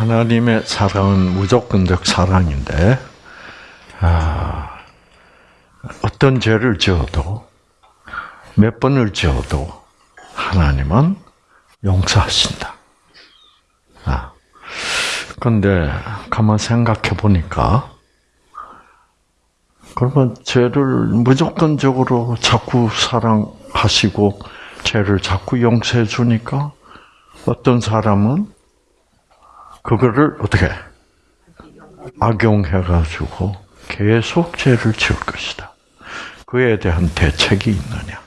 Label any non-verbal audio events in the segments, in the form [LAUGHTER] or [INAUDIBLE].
하나님의 사랑은 무조건적 사랑인데, 아, 어떤 죄를 지어도, 몇 번을 지어도, 하나님은 용서하신다. 아. 근데, 가만 생각해 보니까, 그러면 죄를 무조건적으로 자꾸 사랑하시고, 죄를 자꾸 용서해 주니까, 어떤 사람은 그거를 어떻게 악용해가지고 계속 죄를 지을 것이다. 그에 대한 대책이 있느냐?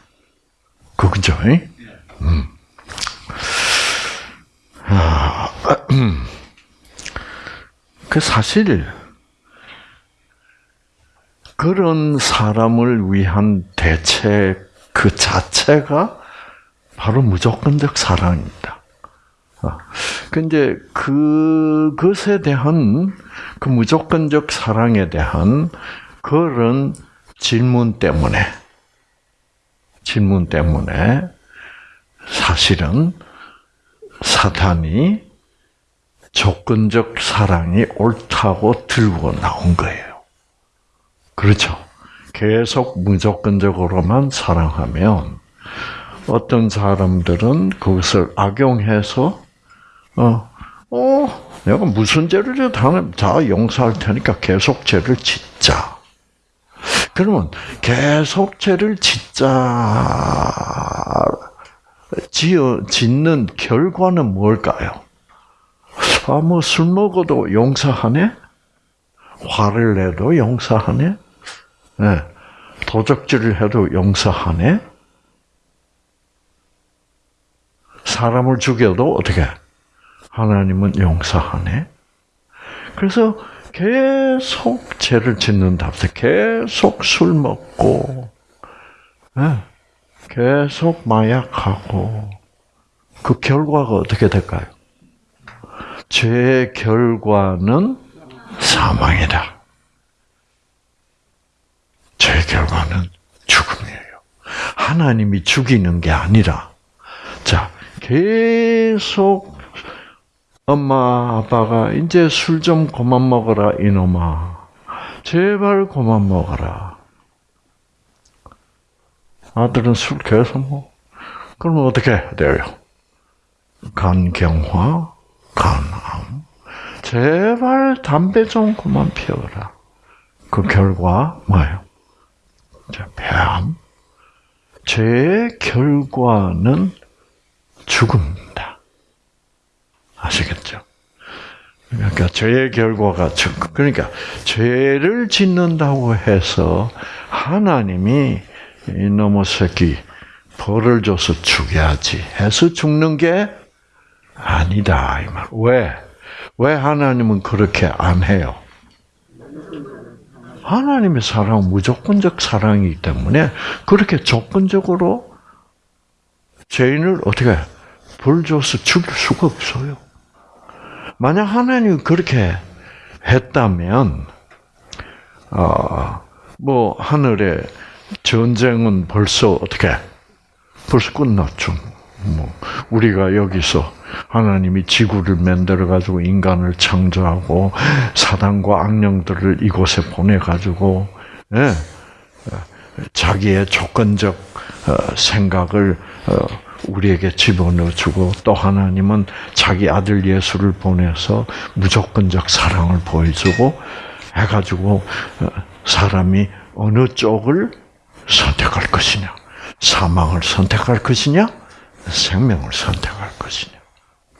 그거죠? 음. 아, 음. 그 사실 그런 사람을 위한 대책 그 자체가 바로 무조건적 사랑입니다. 근데 그 그것에 대한 그 무조건적 사랑에 대한 그런 질문 때문에 질문 때문에 사실은 사탄이 조건적 사랑이 옳다고 들고 나온 거예요. 그렇죠. 계속 무조건적으로만 사랑하면 어떤 사람들은 그것을 악용해서 어, 어, 내가 무슨 죄를 하나님 다 용서할 테니까 계속 죄를 짓자. 그러면 계속 죄를 짓자, 지어, 짓는 결과는 뭘까요? 아, 뭐, 술 먹어도 용서하네? 화를 내도 용서하네? 네. 도적질을 해도 용서하네? 사람을 죽여도 어떻게? 하나님은 용서하네. 그래서 계속 죄를 짓는다. 계속 술 먹고, 예, 계속 마약하고, 그 결과가 어떻게 될까요? 죄의 결과는 사망이다. 죄의 결과는 죽음이에요. 하나님이 죽이는 게 아니라, 자, 계속 엄마, 아빠가 이제 술 좀 그만 먹어라, 이놈아. 제발 그만 먹어라. 아들은 술 계속 먹어. 그러면 어떻게 돼요? 간경화, 간암. 제발 담배 좀 그만 피워라. 그 결과 뭐예요? 폐암. 죄의 결과는 죽음입니다. 아시겠죠? 그러니까 죄의 결과가 그러니까 죄를 짓는다고 해서 하나님이 이놈의 새끼 벌을 줘서 죽여야지 해서 죽는 게 아니다 이 말. 왜? 왜 하나님은 그렇게 안 해요? 하나님의 사랑은 무조건적 사랑이기 때문에 그렇게 조건적으로 죄인을 어떻게 벌 줘서 죽일 수가 없어요. 만약 하나님이 그렇게 했다면, 어, 뭐, 하늘에 전쟁은 벌써 어떻게, 벌써 끝났죠. 뭐, 우리가 여기서 하나님이 지구를 만들어 가지고 인간을 창조하고 사단과 악령들을 이곳에 보내 가지고, 예, 자기의 조건적 어, 생각을 어, 우리에게 집어넣어주고 또 하나님은 자기 아들 예수를 보내서 무조건적 사랑을 보여주고 해가지고 어, 사람이 어느 쪽을 선택할 것이냐 사망을 선택할 것이냐 생명을 선택할 것이냐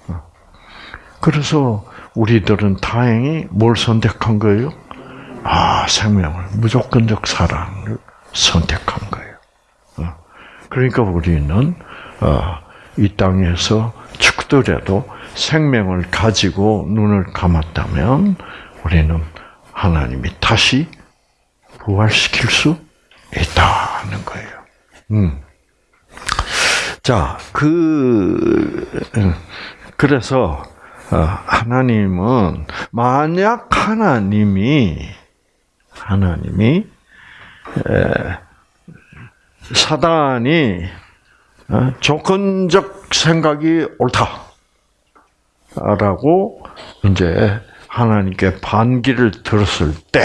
어. 그래서 우리들은 다행히 뭘 선택한 거예요? 아 생명을 무조건적 사랑을 선택한 거예요. 어. 그러니까 우리는 어, 이 땅에서 죽더라도 생명을 가지고 눈을 감았다면 우리는 하나님이 다시 부활시킬 수 있다는 거예요. 음. 자, 그, 그래서, 어, 하나님은, 만약 하나님이, 하나님이, 사단이 어? 조건적 생각이 옳다. 라고 이제 하나님께 반기를 들었을 때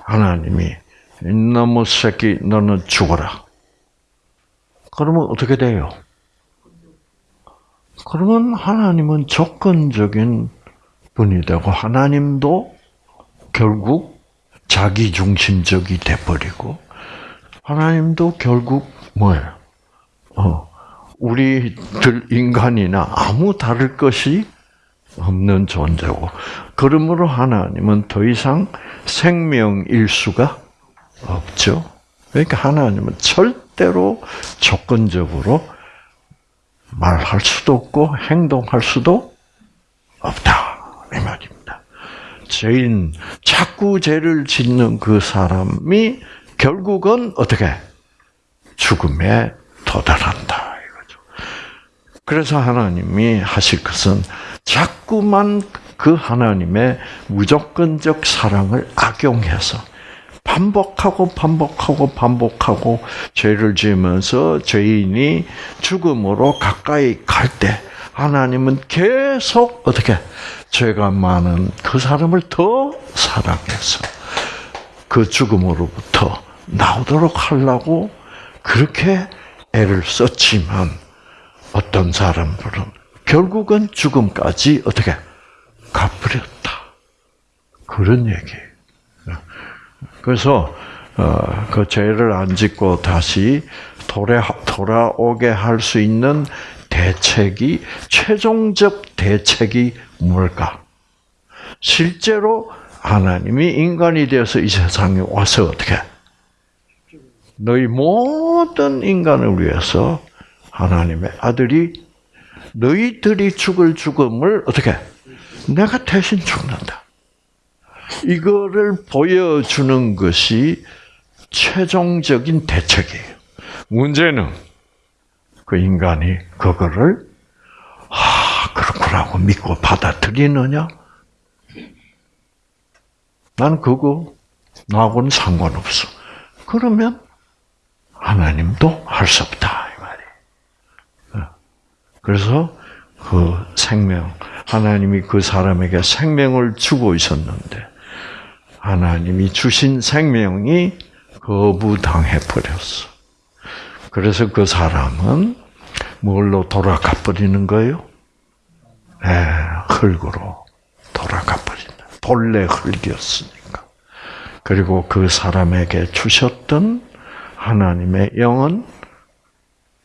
하나님이 이놈의 새끼 너는 죽어라. 그러면 어떻게 돼요? 그러면 하나님은 조건적인 분이 되고 하나님도 결국 자기 중심적이 돼버리고 하나님도 결국 뭐예요? 어, 우리들 인간이나 아무 다를 것이 없는 존재고 그러므로 하나님은 더 이상 생명일 수가 없죠. 그러니까 하나님은 절대로 조건적으로 말할 수도 없고 행동할 수도 없다 이 말입니다. 죄인 자꾸 죄를 짓는 그 사람이 결국은 어떻게 죽음에 도달한다 이거죠. 그래서 하나님이 하실 것은 자꾸만 그 하나님의 무조건적 사랑을 악용해서 반복하고 반복하고 반복하고 죄를 지으면서 죄인이 죽음으로 가까이 갈 때 하나님은 계속 어떻게 죄가 많은 그 사람을 더 사랑해서 그 죽음으로부터 나오도록 하려고 그렇게 애를 썼지만 어떤 사람들은 결국은 죽음까지 어떻게 가버렸다. 그런 얘기예요. 그래서 어, 그 죄를 안 짓고 다시 돌아, 돌아오게 할 수 있는 대책이 최종적 대책이 뭘까? 실제로 하나님이 인간이 되어서 이 세상에 와서 어떻게 너희 모든 인간을 위해서 하나님의 아들이 너희들이 죽을 죽음을 어떻게 내가 대신 죽는다. 이거를 보여주는 것이 최종적인 대책이에요. 문제는 그 인간이 그거를 아 그렇구나고 믿고 받아들이느냐? 난 그거 나하고는 상관없어. 그러면 하나님도 할 수 없다 이 말이에요. 그래서 그 생명 하나님이 그 사람에게 생명을 주고 있었는데 하나님이 주신 생명이 거부당해 버렸어. 그래서 그 사람은 뭘로 돌아가 버리는 거예요? 네, 흙으로 돌아가 버린다. 본래 흙이었으니까. 그리고 그 사람에게 주셨던 하나님의 영은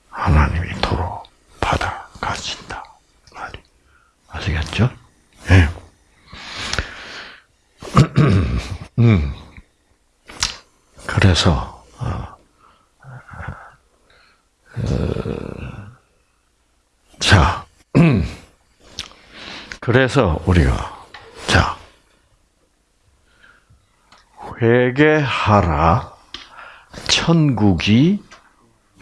하나님이 도로 받아 가진다. 말이. 아시겠죠? 예. 네. [CLEARS THROAT] 음. 그래서 어, 어, 자 [CLEARS THROAT] 그래서 우리가 자 회개하라 천국이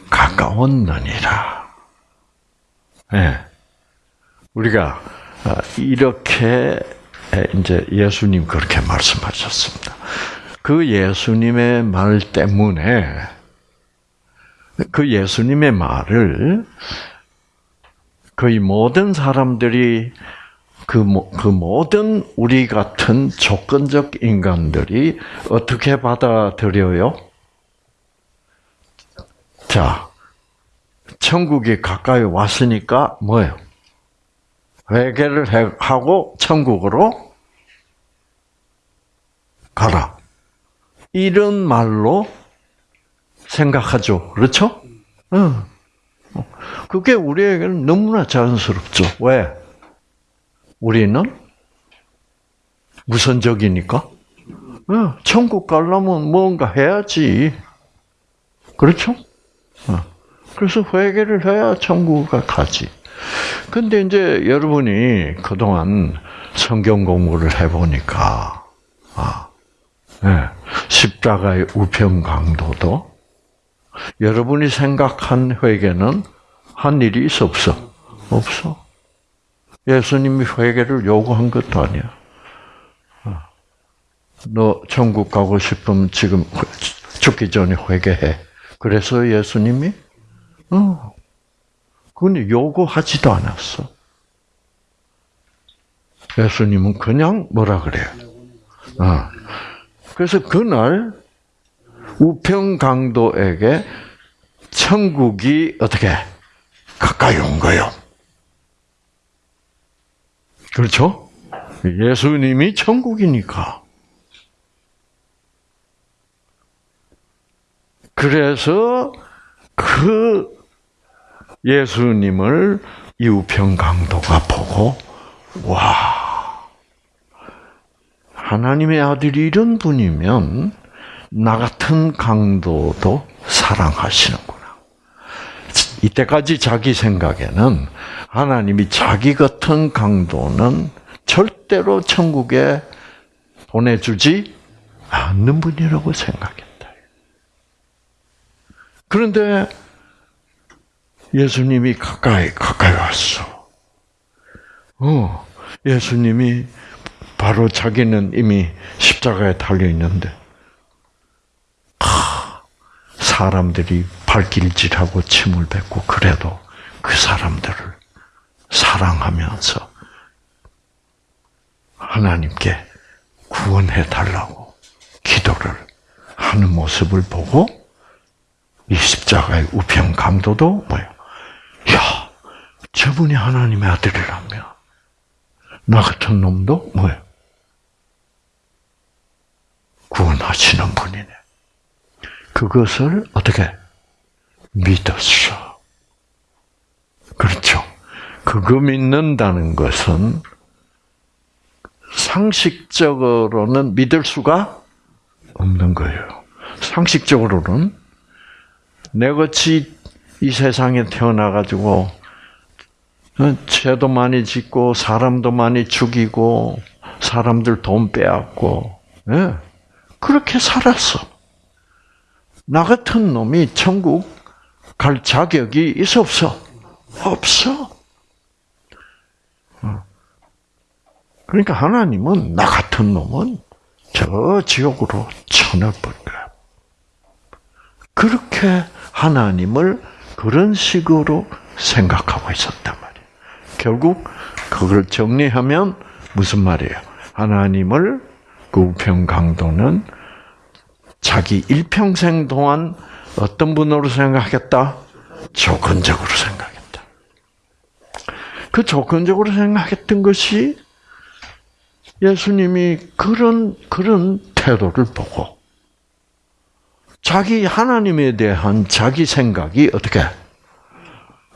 가까웠느니라. 네. 우리가 이렇게 이제 예수님 그렇게 말씀하셨습니다. 그 예수님의 말 때문에 그 예수님의 말을 거의 모든 사람들이 그, 그 모든 우리 같은 조건적 인간들이 어떻게 받아들여요? 자, 천국이 가까이 왔으니까 뭐예요? 회개를 하고 천국으로 가라. 이런 말로 생각하죠. 그렇죠? 응. 그게 우리에게는 너무나 자연스럽죠. 왜? 우리는 무선적이니까. 응. 천국 가려면 뭔가 해야지. 그렇죠? 응. 그래서 회개를 해야 천국을 가지. 근데 이제 여러분이 그동안 성경 공부를 해보니까, 아, 네, 십자가의 우편 강도도 여러분이 생각한 회개는 한 일이 있어 없어? 없어. 예수님이 회개를 요구한 것도 아니야. 어. 너 천국 가고 싶으면 지금 죽기 전에 회개해. 그래서 예수님이 어, 그건 요구하지도 않았어. 예수님은 그냥 뭐라 그래요? 어. 그래서 그날 우평강도에게 천국이 어떻게 가까이 온 거예요. 그렇죠? 예수님이 천국이니까. 그래서 그 예수님을 이 우평강도가 보고 와 하나님의 아들이 이런 분이면 나 같은 강도도 사랑하시는구나. 이때까지 자기 생각에는 하나님이 자기 같은 강도는 절대로 천국에 보내주지 않는 분이라고 생각했다. 그런데 예수님이 가까이 가까이 왔어. 어, 예수님이 바로 자기는 이미 십자가에 달려 있는데 사람들이 발길질하고 침을 뱉고 그래도 그 사람들을 사랑하면서 하나님께 구원해 달라고 기도를 하는 모습을 보고 이 십자가의 우편 강도도 뭐요? 야, 저분이 하나님의 아들이라면 나 같은 놈도 뭐요? 구원하시는 분이네. 그것을 어떻게 믿었어. 그렇죠. 그거 믿는다는 것은 상식적으로는 믿을 수가 없는 거예요. 상식적으로는 내같이 이 세상에 태어나가지고 죄도 많이 짓고 사람도 많이 죽이고 사람들 돈 빼앗고 예, 그렇게 살았어. 나 같은 놈이 천국 갈 자격이 있어 없어? 없어. 어. 그러니까 하나님은 나 같은 놈은 저 지옥으로 쳐넣을 거야. 그렇게 하나님을 그런 식으로 생각하고 있었단 말이에요. 결국 그걸 정리하면 무슨 말이에요? 하나님을 그 우평강도는 자기 일평생 동안 어떤 분으로 생각했다? 조건적으로 생각했다. 그 조건적으로 생각했던 것이 예수님이 그런, 그런 태도를 보고 자기 하나님에 대한 자기 생각이 어떻게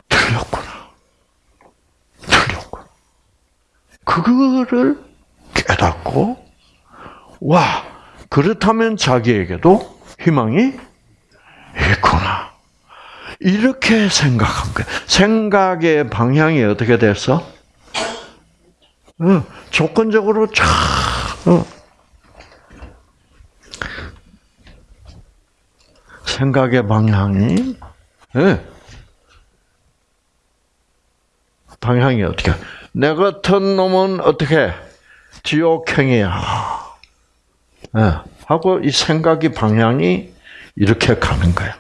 틀렸구나. 틀렸구나. 그거를 깨닫고 와 그렇다면 자기에게도 희망이 있구나. 이렇게 생각한 거야. 생각의 방향이 어떻게 됐어? 어, 조건적으로 쫙 어. 생각의 방향이 네. 방향이 어떻게? 내 같은 놈은 어떻게 지옥행이야. 네. 하고 이 생각이 방향이 이렇게 가는 거야.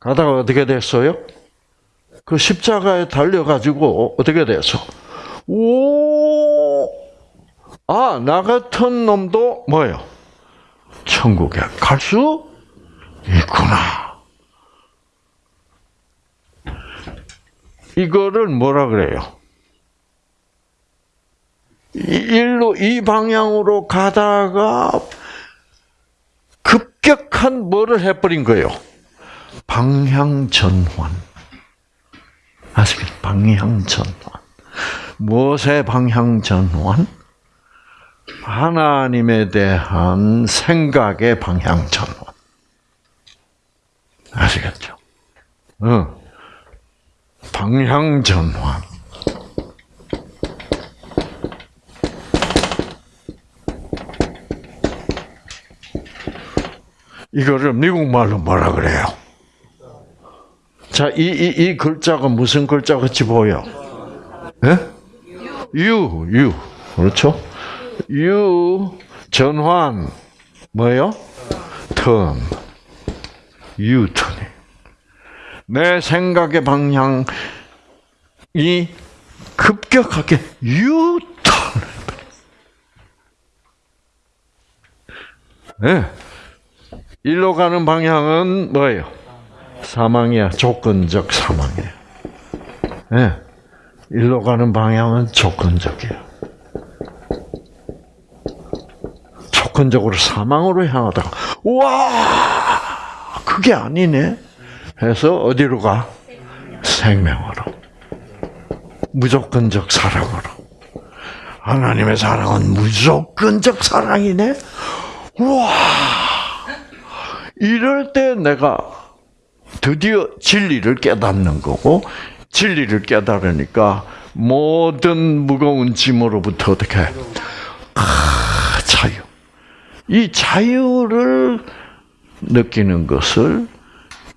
가다가 어떻게 됐어요? 그 십자가에 달려가지고 어떻게 됐어? 오, 아, 나 같은 놈도 뭐예요? 천국에 갈 수 있구나. 이거를 뭐라 그래요? 일로 이 방향으로 가다가 급격한 뭐를 해버린 거예요? 방향 전환. 아시겠죠? 방향 전환. 무엇의 방향 전환? 하나님에 대한 생각의 방향 전환. 아시겠죠? 어. 방향 전환. 이거를 미국 말로 뭐라 그래요? 자, 이, 이, 이 글자가 무슨 글자 같이 보여? 예? 유, 유. 그렇죠? 유, 전환. 뭐예요? 턴. 유턴해. 내 생각의 방향이 급격하게 유턴해. 네. 일로 가는 방향은 뭐예요? 사망이야. 조건적 사망이야. 네. 일로 가는 방향은 조건적이야. 조건적으로 사망으로 향하다가 와 그게 아니네. 해서 어디로 가? 생명으로. 무조건적 사랑으로. 하나님의 사랑은 무조건적 사랑이네. 와 이럴 때 내가 드디어 진리를 깨닫는 거고 진리를 깨달으니까 모든 무거운 짐으로부터 어떻게 아, 자유. 이 자유를 느끼는 것을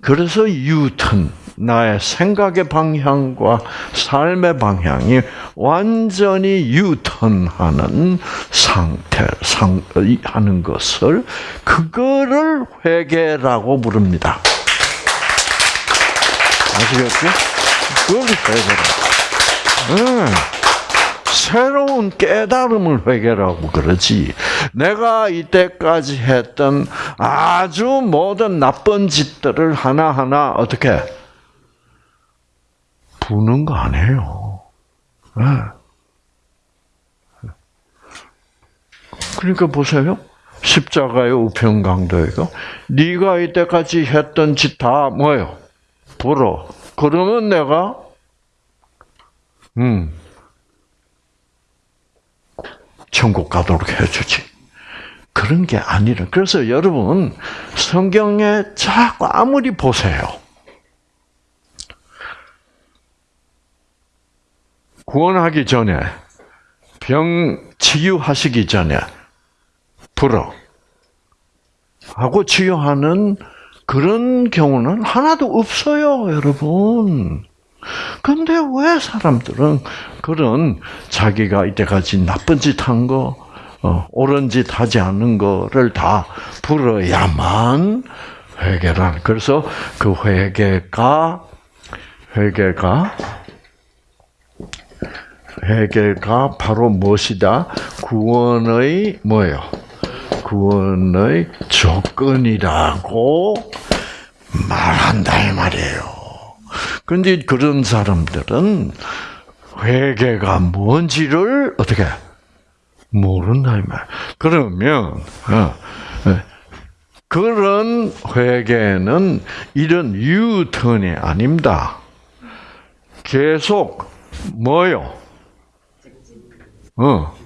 그래서 유턴 나의 생각의 방향과 삶의 방향이 완전히 유턴하는 상태 상 하는 것을 그거를 회개라고 부릅니다. 아시겠죠? 그걸 회개라. 응. 새로운 깨달음을 회개라고 그러지. 내가 이때까지 했던 아주 모든 나쁜 짓들을 하나하나 어떻게 부는 거 아니에요. 네. 그러니까 보세요. 십자가의 우편강도이고 네가 이때까지 했던 짓 다 뭐예요? 불어. 그러면 내가 음 천국 가도록 해주지. 그런 게 아니라. 그래서 여러분, 성경에 자꾸 아무리 보세요. 구원하기 전에, 병 치유하시기 전에, 불어. 하고 치유하는 그런 경우는 하나도 없어요, 여러분. 근데 왜 사람들은 그런 자기가 이때까지 나쁜 짓 한 거, 어, 옳은 짓 하지 않는 거를 다 불어야만 회개를 그래서 그 회개가 회개가 회개가 바로 무엇이다? 구원의 뭐예요? 구원의 조건이라고 말한다 이 말이에요. 근데 그런 사람들은 회개가 뭔지를 어떻게 모른다 이 말. 그러면 어, 어, 그런 회개는 이런 유턴이 아닙니다. 계속 뭐요? 어.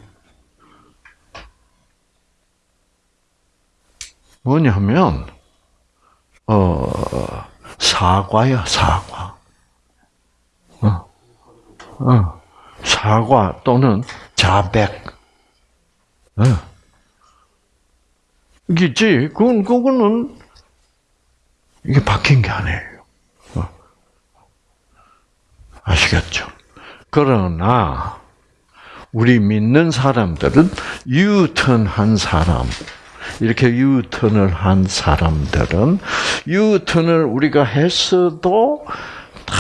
뭐냐면 어 사과야 사과. 어. 어. 사과 또는 자백. 어. 이게지, 그건, 그거는, 이게 바뀐 게 아니에요. 어. 아시겠죠? 그러나, 우리 믿는 사람들은 유턴한 사람, 이렇게 유턴을 한 사람들은 유턴을 우리가 했어도 다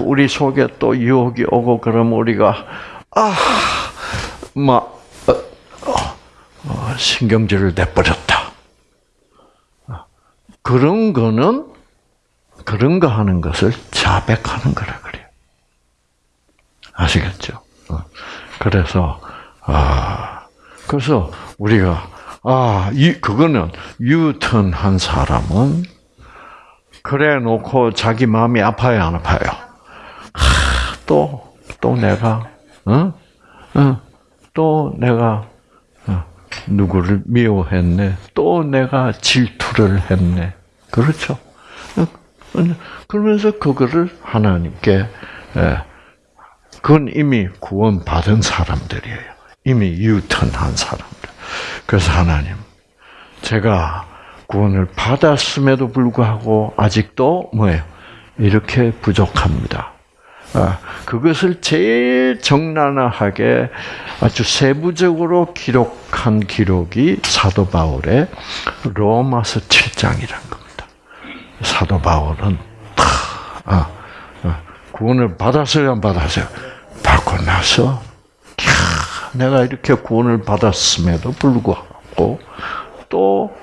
우리 속에 또 유혹이 오고 그러면 우리가 아막 어, 어, 어, 신경질을 내버렸다. 그런 거는 그런 거 하는 것을 자백하는 거라 그래요. 아시겠죠? 그래서 아 그래서 우리가 아, 이, 그거는 유턴한 사람은 그래 놓고 자기 마음이 아파요, 안 아파요? 하, 또, 또 내가, 어? 어? 또 내가, 어, 누구를 미워했네. 또 내가 질투를 했네. 그렇죠? 어, 그러면서 그거를 하나님께, 예, 그건 이미 구원받은 사람들이에요. 이미 유턴한 사람들. 그래서 하나님, 제가 구원을 받았음에도 불구하고 아직도 뭐예요? 이렇게 부족합니다. 아, 그것을 제일 적나라하게 아주 세부적으로 기록한 기록이 사도 바울의 로마서 7장이란 겁니다. 사도 바울은 아, 아, 구원을 받았어요, 안 받았어요? 받고 나서 내가 이렇게 구원을 받았음에도 불구하고 또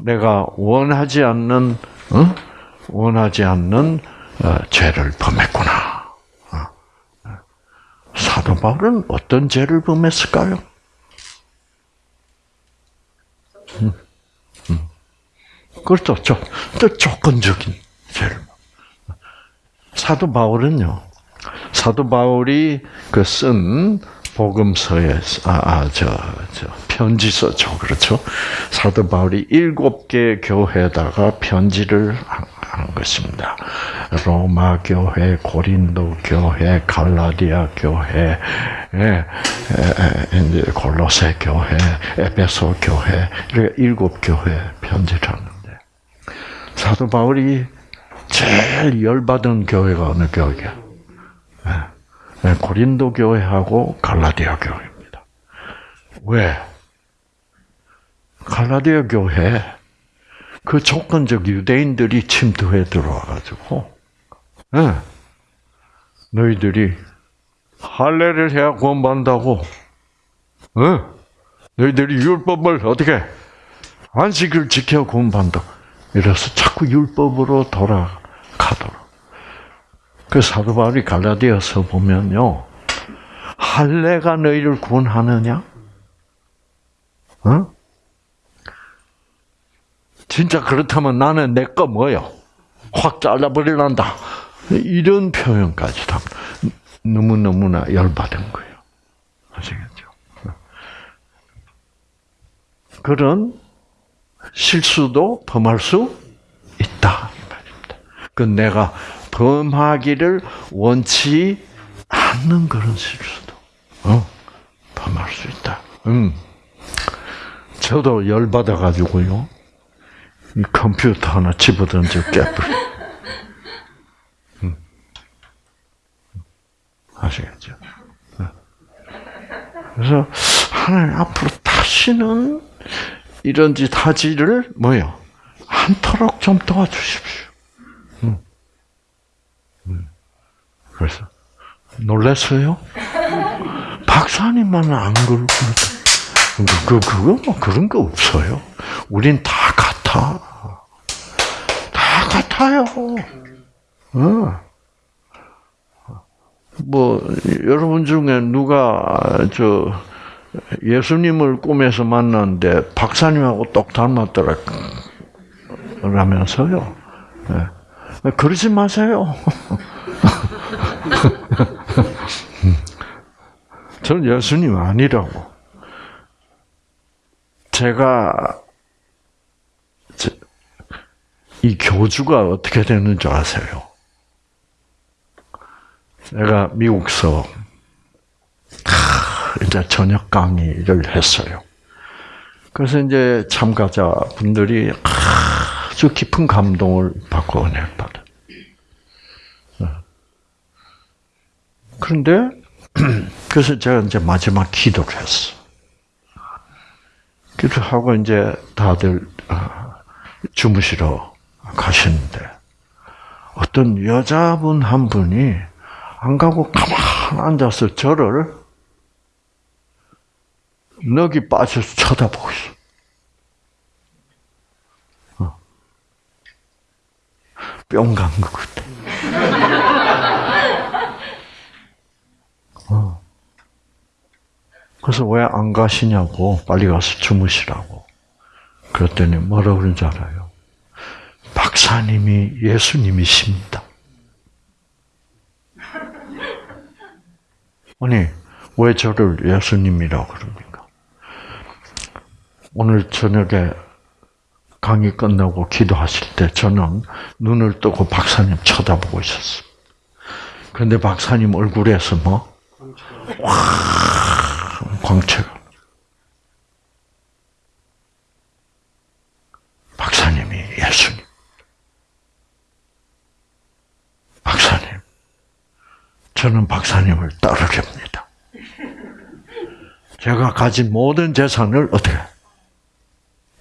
내가 원하지 않는 어? 원하지 않는 어, 죄를 범했구나. 어. 사도 바울은 어떤 죄를 범했을까요? 음, 음. 그렇죠. 또 조건적인 죄를. 사도 바울은요. 사도 바울이 그쓴 복음서에 아저 저 편지 썼죠, 그렇죠? 사도 바울이 일곱 개 교회에다가 편지를 한 것입니다. 로마 교회, 고린도 교회, 갈라디아 교회, 예, 이제 골로새 교회, 에베소 교회 이렇게 일곱 교회 편지를 하는데 사도 바울이 제일 열받은 교회가 어느 교회야? 예, 고린도 교회하고 갈라디아 교회입니다. 왜? 갈라디아 교회 그 조건적 유대인들이 침투해 들어와가지고, 네. 너희들이 할례를 해야 구원받는다고, 네. 너희들이 율법을 어떻게 안식을 지켜 구원받는다. 이래서 자꾸 율법으로 돌아가도록. 그 사도 바울이 갈라디아서 보면요, 할례가 너희를 구원하느냐? 어? 진짜 그렇다면 나는 내 거 뭐요? 확 잘라버릴란다. 이런 표현까지 다 너무너무나 열받은 거예요. 아시겠죠? 그런 실수도 범할 수 있다. 그 내가 범하기를 원치 않는 그런 실수도 어? 범할 수 있다. 음. 저도 열 받아 가지고요. 이 컴퓨터 하나 집어던져 깨버려. 음. 아시겠죠? 네. 그래서 하나님 앞으로 다시는 이런 짓 하지를 뭐요? 않도록 좀 도와주십시오. 음. 음. 그래서 놀랐어요? 박사님만 안 그러고 그, 그, 그거 뭐 그런 거 없어요. 우린 다 같아. 다 같아요. 어. 뭐 여러분 중에 누가 저 예수님을 꿈에서 만났는데 박사님하고 똑 닮았더라 라면서요. 네. 그러지 마세요. [LAUGHS] [LAUGHS] 저는 예수님 아니라고. 제가 이 교주가 어떻게 되는 줄 아세요? 내가 미국서 이제 저녁 강의를 했어요. 그래서 이제 참가자 분들이 아주 깊은 감동을 받고 은혜를 받아. 그런데 [CLEARS THROAT] 그래서 제가 이제 마지막 기도를 했어. 기도하고 이제 다들 아, 주무시러 가시는데 어떤 여자분 한 분이 안 가고 가만 앉아서 저를 넋이 빠져서 쳐다보고 있어. 어. 뿅간 것 같아. [LAUGHS] 어. 그래서 왜 안 가시냐고 빨리 가서 주무시라고. 그랬더니 뭐라 그런 줄 알아요? 박사님이 예수님이십니다. [LAUGHS] 아니, 왜 저를 예수님이라고 그럽니까? 오늘 저녁에 강의 끝나고 기도하실 때 저는 눈을 뜨고 박사님 쳐다보고 있었어. 그런데 박사님 얼굴에서 뭐? 와, 광채가. 박사님이 예수님. 박사님. 저는 박사님을 따르렵니다. 제가 가진 모든 재산을 어떻게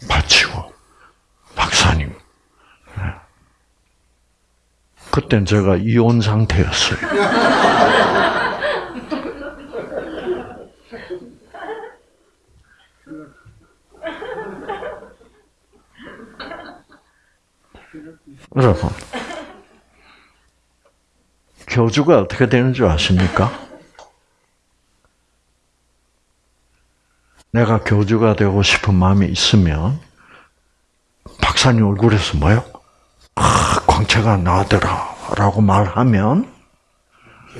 바치고 박사님. 그땐 제가 이혼 상태였어요. 여러분, 교주가 어떻게 되는 줄 아십니까? 내가 교주가 되고 싶은 마음이 있으면 박사님 얼굴에서 뭐요? 아, 광채가 나더라라고 말하면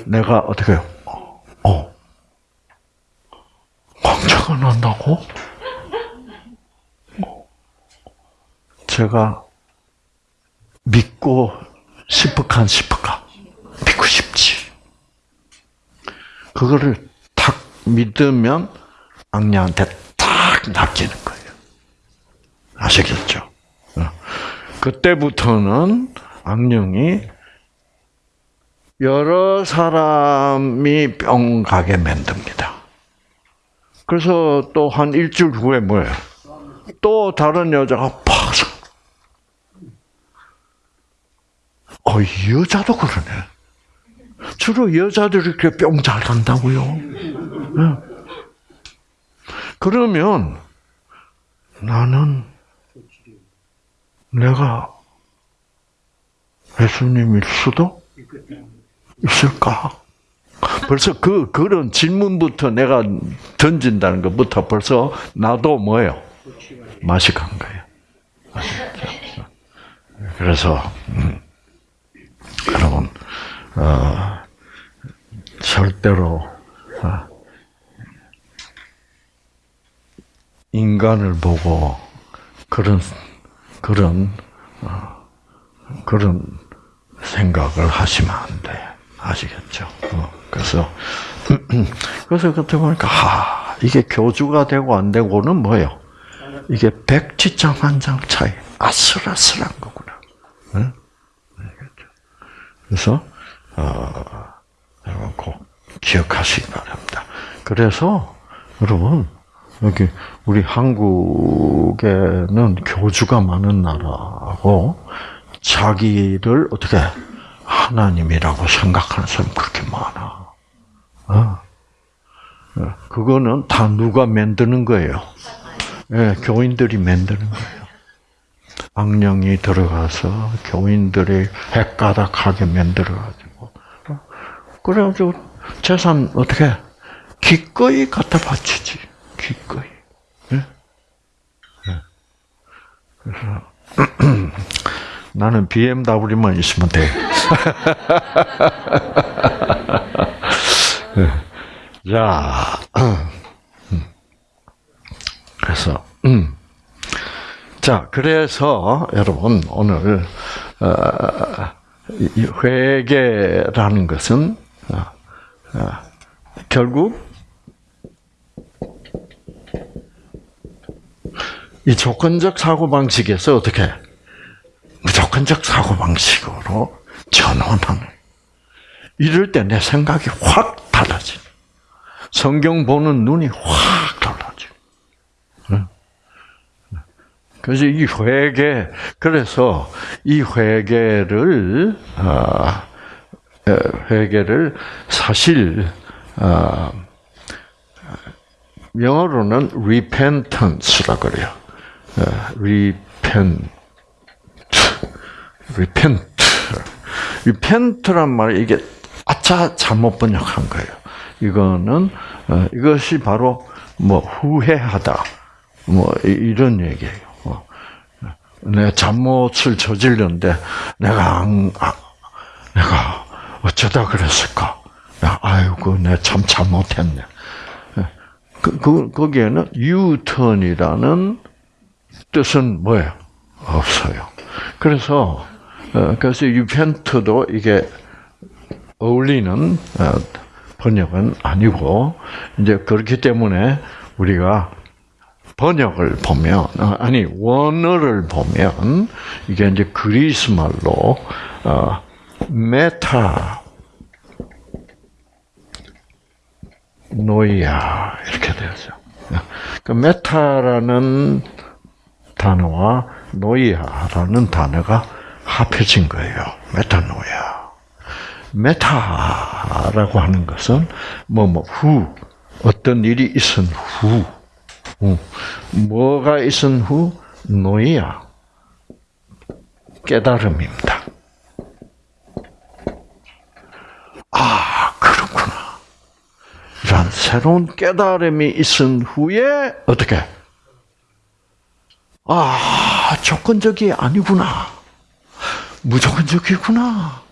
내가 어떻게 해요? 어, 광채가 난다고? 제가 믿고 싶을까 안 싶을까? 믿고 싶지. 그거를 탁 믿으면 악녀한테 딱 낚이는 거예요. 아시겠죠? 어. 그때부터는 악령이 여러 사람이 뿅 가게 만듭니다. 그래서 또 한 일주일 후에 뭐예요? 또 다른 여자가 팍 어, 여자도 그러네. 주로 여자들이 이렇게 뿅 잘 간다고요. 네. 그러면 나는 내가 예수님일 수도 있을까? 벌써 그 그런 질문부터 내가 던진다는 것부터 벌써 나도 뭐예요? 맛이 간 거예요. 그래서 음, 여러분 어, 절대로 어, 인간을 보고 그런 그런 어, 그런 생각을 하시면 안 돼. 아시겠죠? 어, 그래서 [CLEARS THROAT] 그래서 그때 보니까 아 이게 교주가 되고 안 되고는 뭐예요? 이게 백지장 한 장 차이. 아슬아슬한 거구나. 응? 그래서 어, 여러분 꼭 기억하시기 바랍니다. 그래서 여러분 여기 우리 한국에는 교주가 많은 나라고 자기를 어떻게 하나님이라고 생각하는 사람 그렇게 많아. 어. 그거는 다 누가 만드는 거예요? 예, 교인들이 만드는 거예요. 악령이 들어가서 교인들이 헷가닥하게 만들어가지고 그래가지고 재산 어떻게 기꺼이 갖다 바치지 기꺼이. 예? 예. 그래서 [CLEARS THROAT] 나는 BMW만 있으면 돼. [LAUGHS] 자, [CLEARS THROAT] 그래서 음. 자, 그래서 여러분 오늘 어, 회계라는 것은 어, 어, 결국 이 조건적 사고 방식에서 어떻게 무조건적 사고 방식으로 전환하는. 이럴 때 내 생각이 확 달라지. 성경 보는 눈이 확 달라지. 그래서 이 회개, 그래서 이 회개를, 아, 회개를 사실, 아, 영어로는 repentance라 그래요. repent, repent. repent란 말이 이게 아차 잘못 번역한 거예요. 이거는 어, 이것이 바로 뭐 후회하다, 뭐 이런 얘기예요. 어. 내가 잘못을 저질렀는데 내가 안, 아, 내가 어쩌다 그랬을까? 아이고, 내가 참 잘못했네. 그, 그, 거기에는 유턴이라는 뜻은 뭐예요? 없어요. 그래서, 어, 그래서 유펜트도 이게 어울리는 어, 번역은 아니고, 이제 그렇기 때문에 우리가 번역을 보면, 어, 아니, 원어를 보면, 이게 이제 그리스 말로, 메타, 노이아 이렇게 되었어요. 그 메타라는 단어와 노이아라는 단어가 합해진 거예요. 메타노야. 메타라고 하는 것은 뭐뭐 후 어떤 일이 있은 후, 후. 뭐가 있은 후 노이아 깨달음입니다. 아, 그렇구나. 이런 새로운 깨달음이 있은 후에 어떻게? 아, 조건적이 아니구나. 무조건적이구나.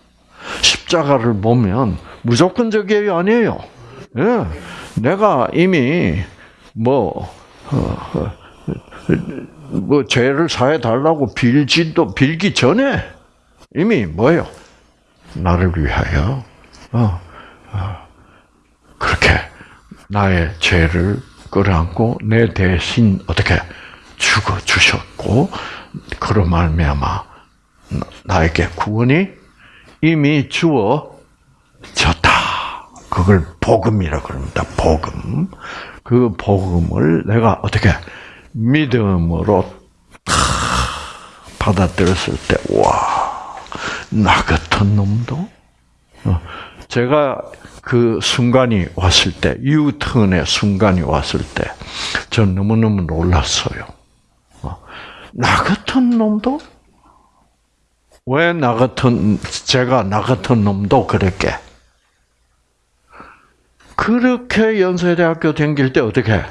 십자가를 보면 무조건적이 아니에요. 예. 내가 이미 뭐, 어, 어, 뭐 죄를 사해 달라고 빌지도 빌기 전에 이미 뭐예요? 나를 위하여 어, 어, 그렇게 나의 죄를 끌어안고 내 대신 어떻게 죽어 주셨고 그로 말미암아 나에게 구원이 이미 주어졌다. 그걸 복음이라 그럽니다. 복음. 그 복음을 내가 어떻게 믿음으로 받아들였을 때, 와, 나 같은 놈도? 어, 제가 그 순간이 왔을 때, 유턴의 순간이 왔을 때, 전 너무너무 놀랐어요. 어, 나 같은 놈도? 왜 나 같은, 제가 나 같은 놈도 그랬게? 그렇게 연세대학교 다닐 때 어떻게?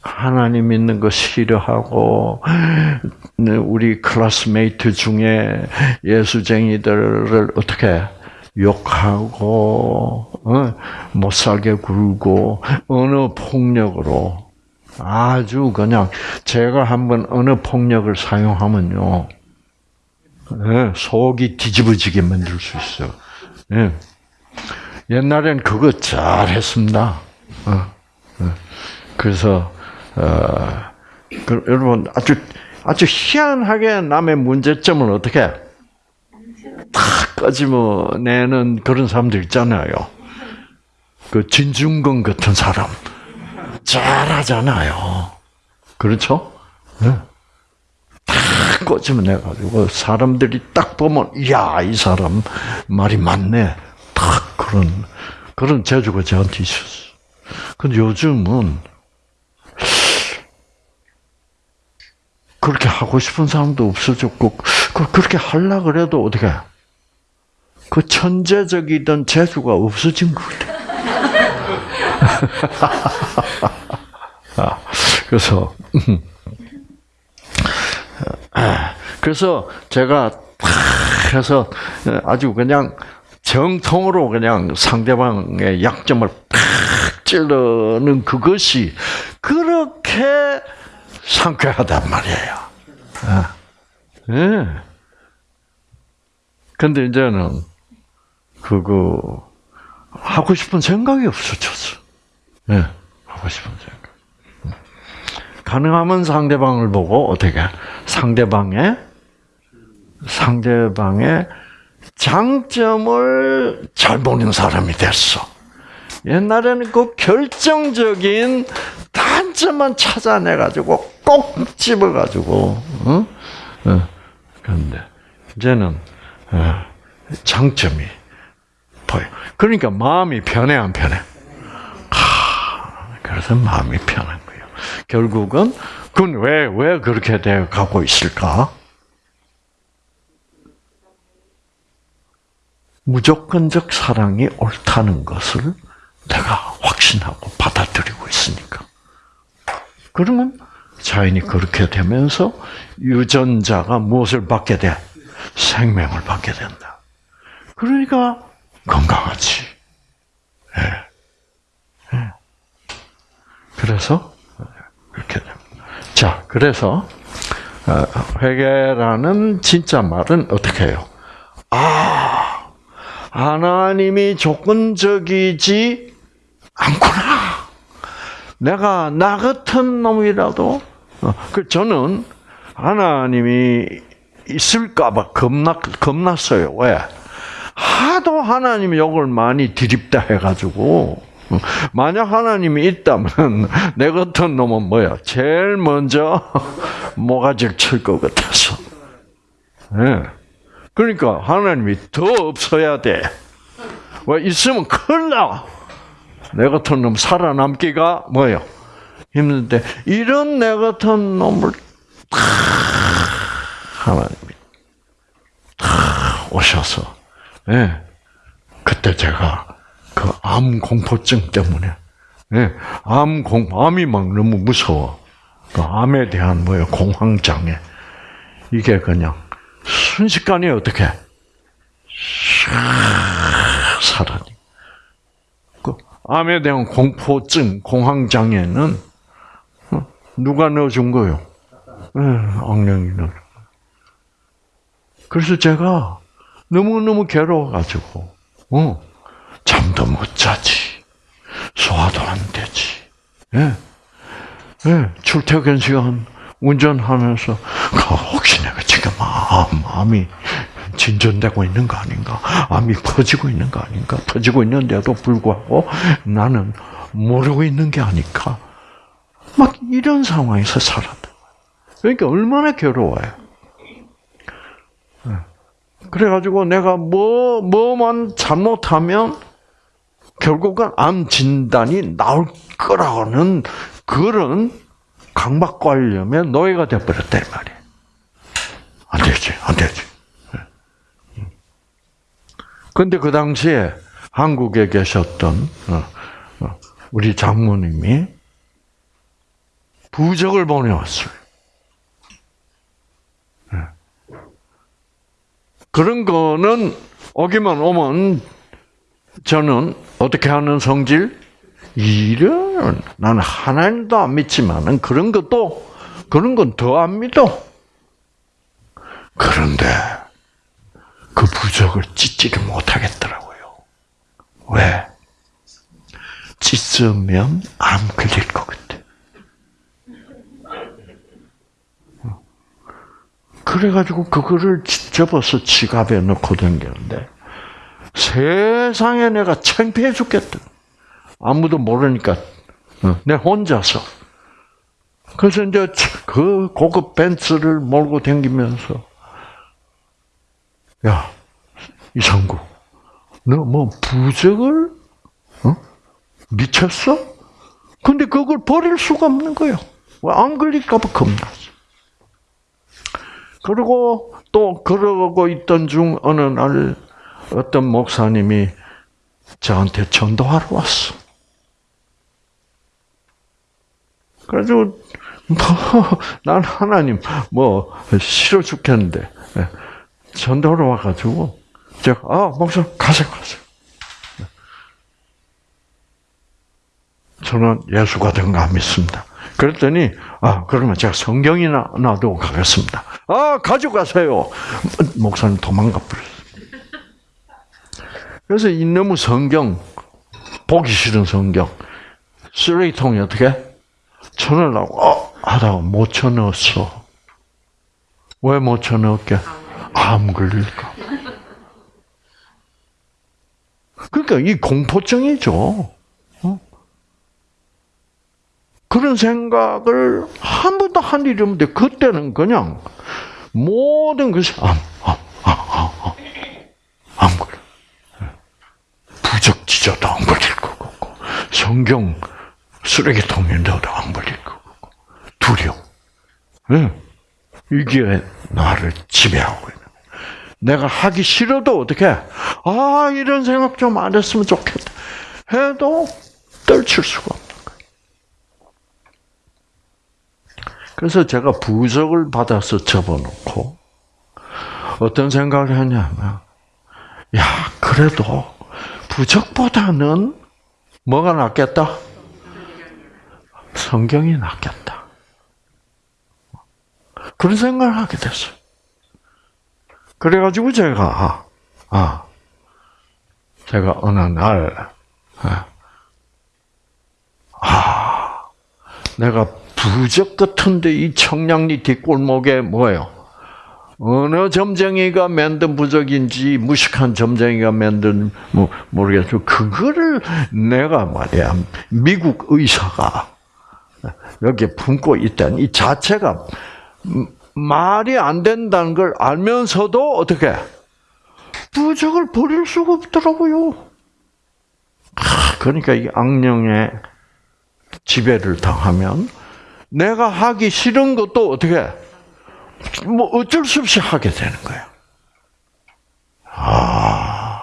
하나님 믿는 거 싫어하고 우리 classmate 중에 예수쟁이들을 어떻게 욕하고 어? 못 살게 굴고 어느 폭력으로 아주 그냥 제가 한번 어느 폭력을 사용하면요 예, 속이 뒤집어지게 만들 수 있어요. 예. 옛날엔 그거 잘 했습니다. 어, 그래서 어, 그, 여러분 아주 아주 희한하게 남의 문제점을 어떻게 탁 꺼집어내는 그런 사람들 있잖아요. 그 진중권 같은 사람 잘하잖아요. 그렇죠? 네. 탁 꺼집어내가지고 사람들이 딱 보면 이야 이 사람 말이 맞네. 탁 그런 그런 재주가 저한테 있었어. 근데 요즘은 그렇게 하고 싶은 사람도 없어졌고 그, 그렇게 하려 그래도 어떻게 그 천재적이던 재주가 없어진 것 같아. 아, [LAUGHS] 그래서 아, 그래서 제가 탁 해서 아주 그냥 정통으로 그냥 상대방의 약점을 팍 찌르는 그것이 그렇게 상쾌하단 말이에요. 아. 예. 근데 이제는 그거 하고 싶은 생각이 없어졌어. 예. 하고 싶은 생각. 가능하면 상대방을 보고 어떻게 상대방의 상대방의 장점을 잘 보는 사람이 됐어. 옛날에는 그 결정적인 단점만 찾아내가지고 꼭 집어가지고, 어? 어. 그런데, 이제는, 어, 장점이 보여. 그러니까 마음이 편해, 안 편해? 하, 그래서 마음이 편한 거예요. 결국은, 그건 왜, 왜 그렇게 되어 가고 있을까? 무조건적 사랑이 옳다는 것을 내가 확신하고 받아들이고 있으니까. 그러면 자연이 그렇게 되면서 유전자가 무엇을 받게 돼? 생명을 받게 된다. 그러니까 건강하지. 네. 네. 그래서 그렇게 됩니다. 자, 그래서 어, 회개라는 진짜 말은 어떻게 해요? 아, 하나님이 조건적이지 않구나. 내가 나 같은 놈이라도 어, 그 저는 하나님이 있을까봐 겁나 겁났어요. 왜? 하도 하나님 욕을 많이 드립다 해가지고 어, 만약 하나님이 있다면 내 같은 놈은 뭐야? 제일 먼저 [LAUGHS] 모가지를 칠 것 같아서. 네. 그러니까 하나님이 더 없어야 돼. 왜 있으면 큰일 나. 내 같은 놈 살아남기가 뭐예요? 힘든데 이런 내 같은 놈을 하나님이 오셔서, 예. 그때 제가 그 암 공포증 때문에, 예. 암 공, 암이 막 너무 무서워. 그 암에 대한 뭐야, 공황장애. 이게 그냥 순식간에 어떻게, 사라지. 그 암에 대한 공포증, 공황장애는 어, 누가 넣어준 거요? 예, 악령이 넣어. 그래서 제가 너무 너무 괴로워가지고, 어, 잠도 못 자지. 소화도 안 되지. 예. 예, 출퇴근 시간 운전하면서, 혹시 내가 지금 암, 암이 진전되고 있는 거 아닌가? 암이 퍼지고 있는 거 아닌가? 퍼지고 있는데도 불구하고 나는 모르고 있는 게 아닐까? 막 이런 상황에서 살았다. 그러니까 얼마나 괴로워요. 그래가지고 내가 뭐, 뭐만 잘못하면 결국은 암 진단이 나올 거라는 그런 강박관념에 노예가 돼버렸단 말이에요. 안 되지, 안 되지. 근데 그 당시에 한국에 계셨던 어, 어, 우리 장모님이 부적을 보내왔어요. 그런 거는 오기만 오면 저는 어떻게 하는 성질? 이런 나는 하나님도 안 믿지만은 그런 것도 그런 건 더 안 믿어. 그런데 그 부적을 찢지를 못하겠더라고요. 왜? 찢으면 암 걸릴 것 같아. 그래가지고 그거를 접어서 지갑에 넣고 다녔는데 세상에 내가 창피해 죽겠다. 아무도 모르니까 어, 내 혼자서. 그래서 이제 그 고급 벤츠를 몰고 다니면서 야 이상구, 너 뭐 부적을 어? 미쳤어? 근데 그걸 버릴 수가 없는 거예요. 안 걸릴까봐 겁나서. 그리고 또 그러고 있던 중 어느 날 어떤 목사님이 저한테 전도하러 왔어. 그래가지고 [LAUGHS] 뭐난 하나님 뭐 싫어 죽겠는데 예, 전도하러 와가지고 제가 아 목사 가세요 가세요. 저는 예수가 된가 믿습니다. 그랬더니 아 그러면 제가 성경이나 놔두고 가겠습니다. 아 가져가세요. 목사님 도망가 버렸어요. 그래서 이놈의 성경 보기 싫은 성경 쓰레기통에 어떻게 쳐넣으려고 어, 하다가 못 쳐넣었어. 왜 못 쳐넣을게? 암 걸릴까? 그러니까 이 공포증이죠. 그런 생각을 한 번도 한 일이 없는데 그때는 그냥 모든 것이 암, 암, 암, 암, 암, 암 걸려. 부적 찢어도 안 걸릴 거고, 성경 쓰레기통인데도 안 걸릴 거고, 두려움. 네. 이게 나를 지배하고 있는 내가 하기 싫어도 어떻게, 아, 이런 생각 좀 안 했으면 좋겠다. 해도 떨칠 수가 없는 거예요. 그래서 제가 부적을 받아서 접어놓고, 어떤 생각을 했냐면, 야, 그래도 부적보다는 뭐가 낫겠다? 성경이 낫겠다. 그런 생각을 하게 됐어요. 그래가지고 제가, 아, 제가 어느 날, 아, 아 내가 부적 같은데 이 청량리 뒷골목에 뭐예요? 어느 점쟁이가 만든 부적인지 무식한 점쟁이가 만든 뭐 모르겠어. 그거를 내가 말이야 미국 의사가 여기 품고 있다는 이 자체가 말이 안 된다는 걸 알면서도 어떻게 부적을 버릴 수가 없더라고요. 그러니까 이 악령의 지배를 당하면 내가 하기 싫은 것도 어떻게 뭐 어쩔 수 없이 하게 되는 거예요. 아,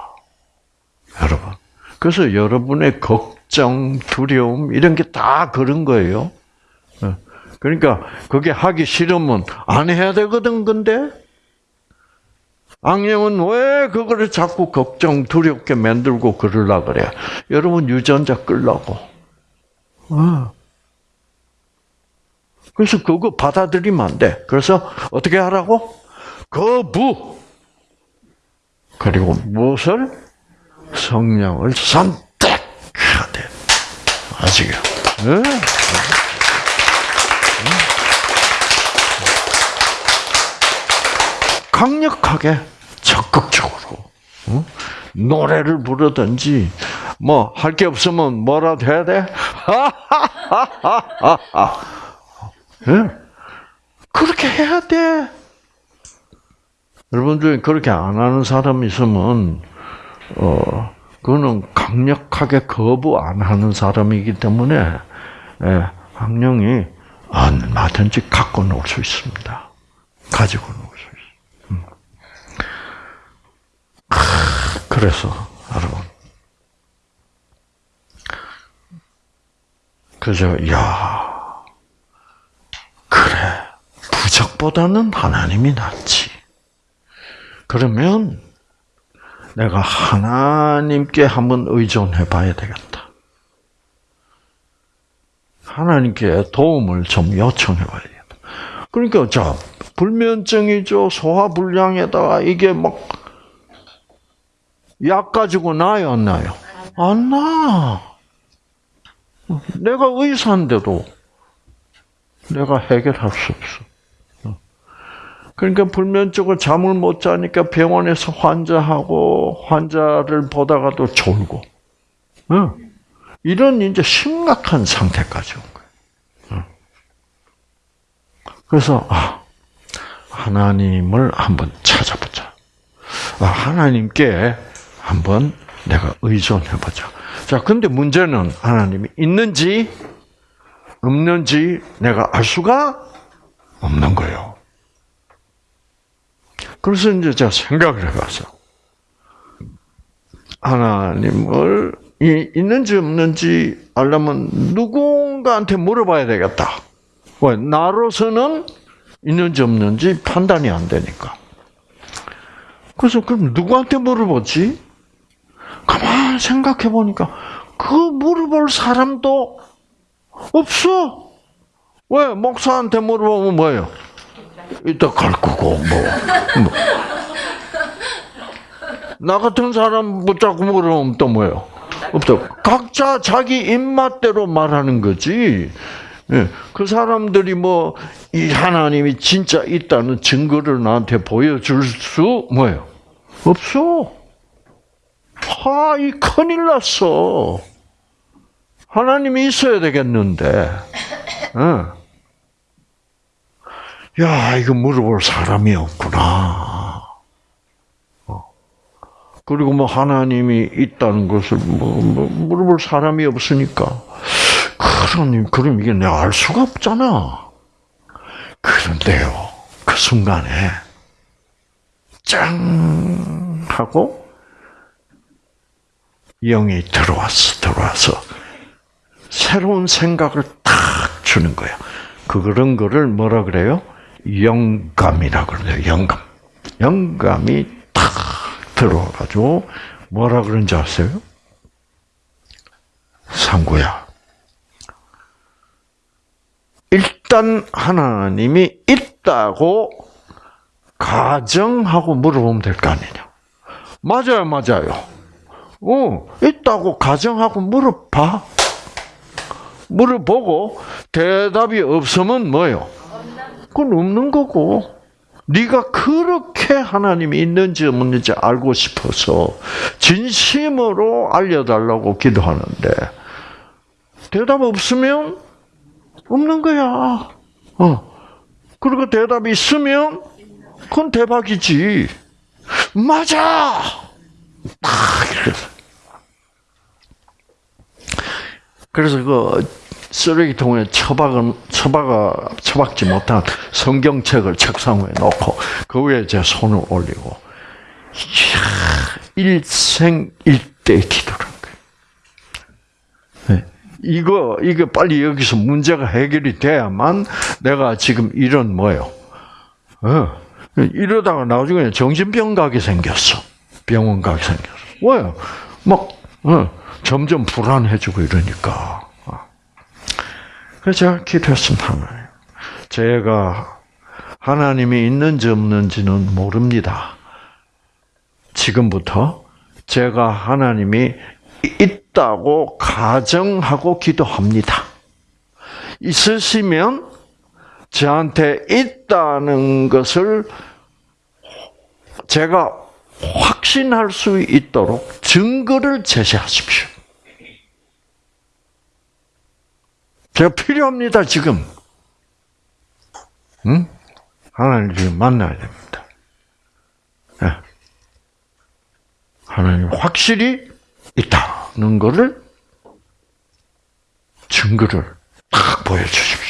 여러분. 그래서 여러분의 걱정, 두려움 이런 게 다 그런 거예요. 어. 그러니까 그게 하기 싫으면 안 해야 되거든. 근데 악령은 왜 그거를 자꾸 걱정, 두렵게 만들고 그러려 그래? 여러분 유전자 끌라고. 어. 그래서 그거 받아들이면 안 돼. 그래서 어떻게 하라고? 거부. 그리고 무엇을? 성령을 선택해야 돼. 아시겠? 네? 강력하게 적극적으로 어? 노래를 부르든지 뭐 할 게 없으면 뭐라도 해야 돼? 네? [LAUGHS] 그렇게 해야 돼. 여러분 중에 그렇게 안 하는 사람이 있으면 어 그거는 강력하게 거부 안 하는 사람이기 때문에 예, 학령이 얼마든지 갖고 놀 수 있습니다. 가지고 놀 수 있어요. 음. 그래서 여러분 그래서 야 그래 부적보다는 하나님이 낫지. 그러면 내가 하나님께 한번 의존해 봐야 되겠다. 하나님께 도움을 좀 요청해 봐야 되겠다. 그러니까, 자, 불면증이죠. 소화불량에다가 이게 막, 약 가지고 나요, 안 나요? 안 나. 내가 의사인데도 내가 해결할 수 없어. 그러니까 불면증을 잠을 못 자니까 병원에서 환자하고 환자를 보다가도 졸고, 어? 이런 이제 심각한 상태까지 온 거예요. 어? 그래서 아, 하나님을 한번 찾아보자. 아, 하나님께 한번 내가 의존해 보자. 자, 근데 문제는 하나님이 있는지 없는지 내가 알 수가 없는 거예요. 그래서 이제 제가 생각을 해봤어. 하나님을 있는지 없는지 알려면 누군가한테 물어봐야 되겠다. 왜? 나로서는 있는지 없는지 판단이 안 되니까. 그래서 그럼 누구한테 물어보지? 가만 생각해 보니까 그 물어볼 사람도 없어. 왜? 목사한테 물어보면 뭐예요? 이따 갈 거고 뭐. 뭐. 나 같은 사람 붙잡고 물으면 또 뭐예요? 없어. 각자 자기 입맛대로 말하는 거지. 예, 그 사람들이 뭐 이 하나님이 진짜 있다는 증거를 나한테 보여줄 수 뭐예요? 없어. 하, 이 큰일 났어. 하나님이 있어야 되겠는데. 어. 야, 이거 물어볼 사람이 없구나. 어. 그리고 뭐 하나님이 있다는 것을 뭐, 뭐 물어볼 사람이 없으니까. 그러니, 그럼 이게 내가 알 수가 없잖아. 그런데요, 그 순간에, 짱! 하고, 영이 들어왔어, 들어와서, 새로운 생각을 탁 주는 거야. 그런 거를 뭐라 그래요? 영감이라 그러죠. 영감. 영감이 탁 들어와가지고 뭐라 그런지 아세요? 상구야. 일단 하나님이 있다고 가정하고 물어보면 될 거 아니냐. 맞아요, 맞아요. 어, 있다고 가정하고 물어봐. 물어보고 대답이 없으면 뭐요? 그건 없는 거고. 네가 그렇게 하나님이 있는지 없는지 알고 싶어서 진심으로 알려달라고 기도하는데 대답 없으면 없는 거야. 어. 그리고 대답이 있으면 그건 대박이지. 맞아. 딱 그래서 그 쓰레기통에 처박은 처박아 처박지 못한 성경책을 책상 위에 놓고 그 위에 제 손을 올리고 이야, 일생 일대 기도를 한 거예요. 이거 이게 빨리 여기서 문제가 해결이 돼야만 내가 지금 이런 뭐요? 어, 이러다가 나중에 정신병 가게 생겼어. 병원 가게 생겼어. 왜요? 막 어, 점점 불안해지고 이러니까. 그래서 제가 기도했습니다. 제가 하나님이 있는지 없는지는 모릅니다. 지금부터 제가 하나님이 있다고 가정하고 기도합니다. 있으시면 저한테 있다는 것을 제가 확신할 수 있도록 증거를 제시하십시오. 제가 필요합니다, 지금. 응? 하나님 지금 만나야 됩니다. 네. 하나님 확실히 있다는 것을 증거를 딱 보여주십시오.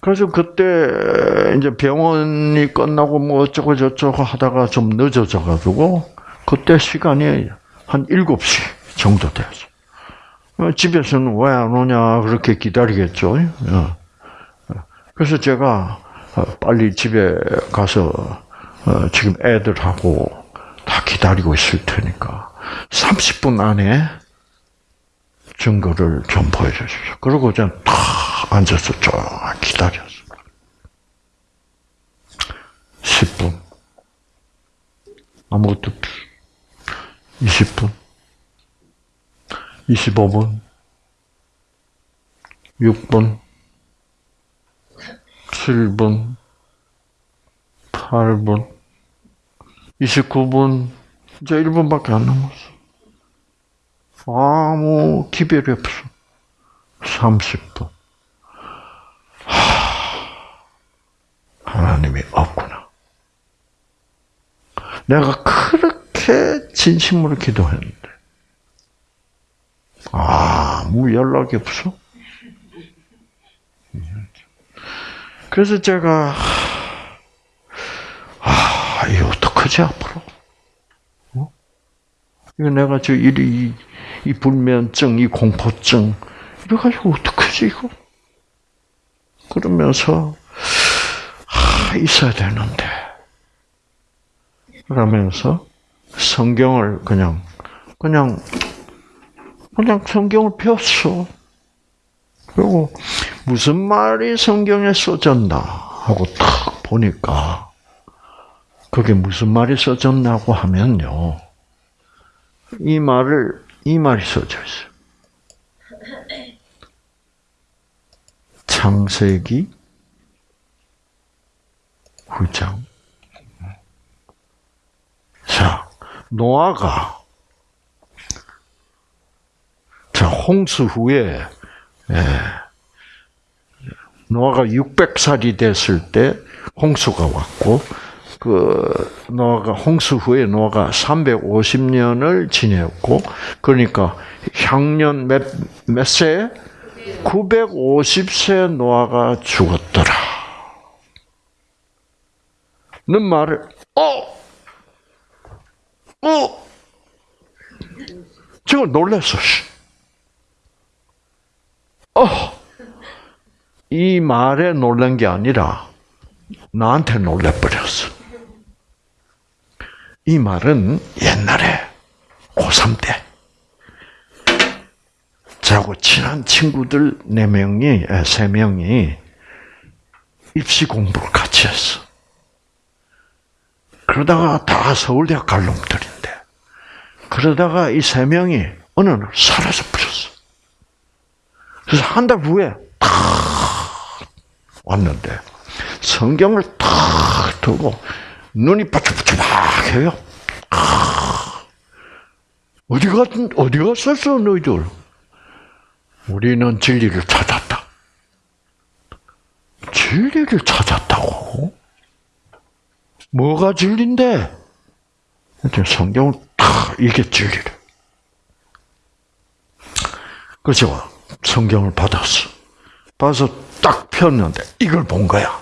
그래서 그때 이제 병원이 끝나고 뭐 어쩌고 저쩌고 하다가 좀 늦어져 가지고 그때 시간이 한 7시 정도 됐어. 어, 집에서는 왜 안 오냐 그렇게 기다리겠죠. 어. 그래서 제가 어, 빨리 집에 가서 지금 애들하고 다 기다리고 있을 테니까 30분 안에 증거를 좀 보여주십시오. 그러고 저는 탁 앉아서 쭉 기다렸어. 10분. 아무것도 20분. 25분. 6분. 7분. 8분. 29분, 이제 1분밖에 안 남았어. 아무 기별이 없어. 30분. 하, 하나님이 없구나. 내가 그렇게 진심으로 기도했는데, 아무 연락이 없어. 그래서 제가, 아, 이 어떡하지, 앞으로? 어? 이거 내가 저 일이, 이, 이 불면증, 이 공포증, 이래가지고 어떡하지, 이거? 그러면서, 아, 있어야 되는데. 그러면서 성경을 그냥, 그냥, 그냥 성경을 폈어. 그리고 무슨 말이 성경에 써졌나 하고 탁 보니까 그게 무슨 말이 써졌나고 하면요. 이 말을 이 말이 써져 있어요. 창세기 9장. 자, 노아가 자, 홍수 후에 예, 노아가 600살이 됐을 때 홍수가 왔고 그 노아가 홍수 후에 노아가 350년을 지냈고 그러니까 향년 몇몇 세? 950세 노아가 죽었더라. 는 말을 어, 어, 지금 놀랐어. 어, 이 말에 놀란 게 아니라 나한테 놀래버렸어. 이 말은 옛날에 고3 때 저하고 친한 친구들 네 명이 세 명이 입시 공부를 같이 했어. 그러다가 다 서울대학 갈 놈들인데 그러다가 이 세 명이 어느 날 사라져 버렸어. 그래서 한 달 후에 탁 왔는데 성경을 탁 두고 눈이 바짝바짝 해요. 어디 갔 어디 갔었어 너희들? 우리는 진리를 찾았다. 진리를 찾았다고? 뭐가 진리인데? 성경을 탁 이게 진리를. 그죠? 성경을 받았어. 받아서 딱 폈는데 이걸 본 거야.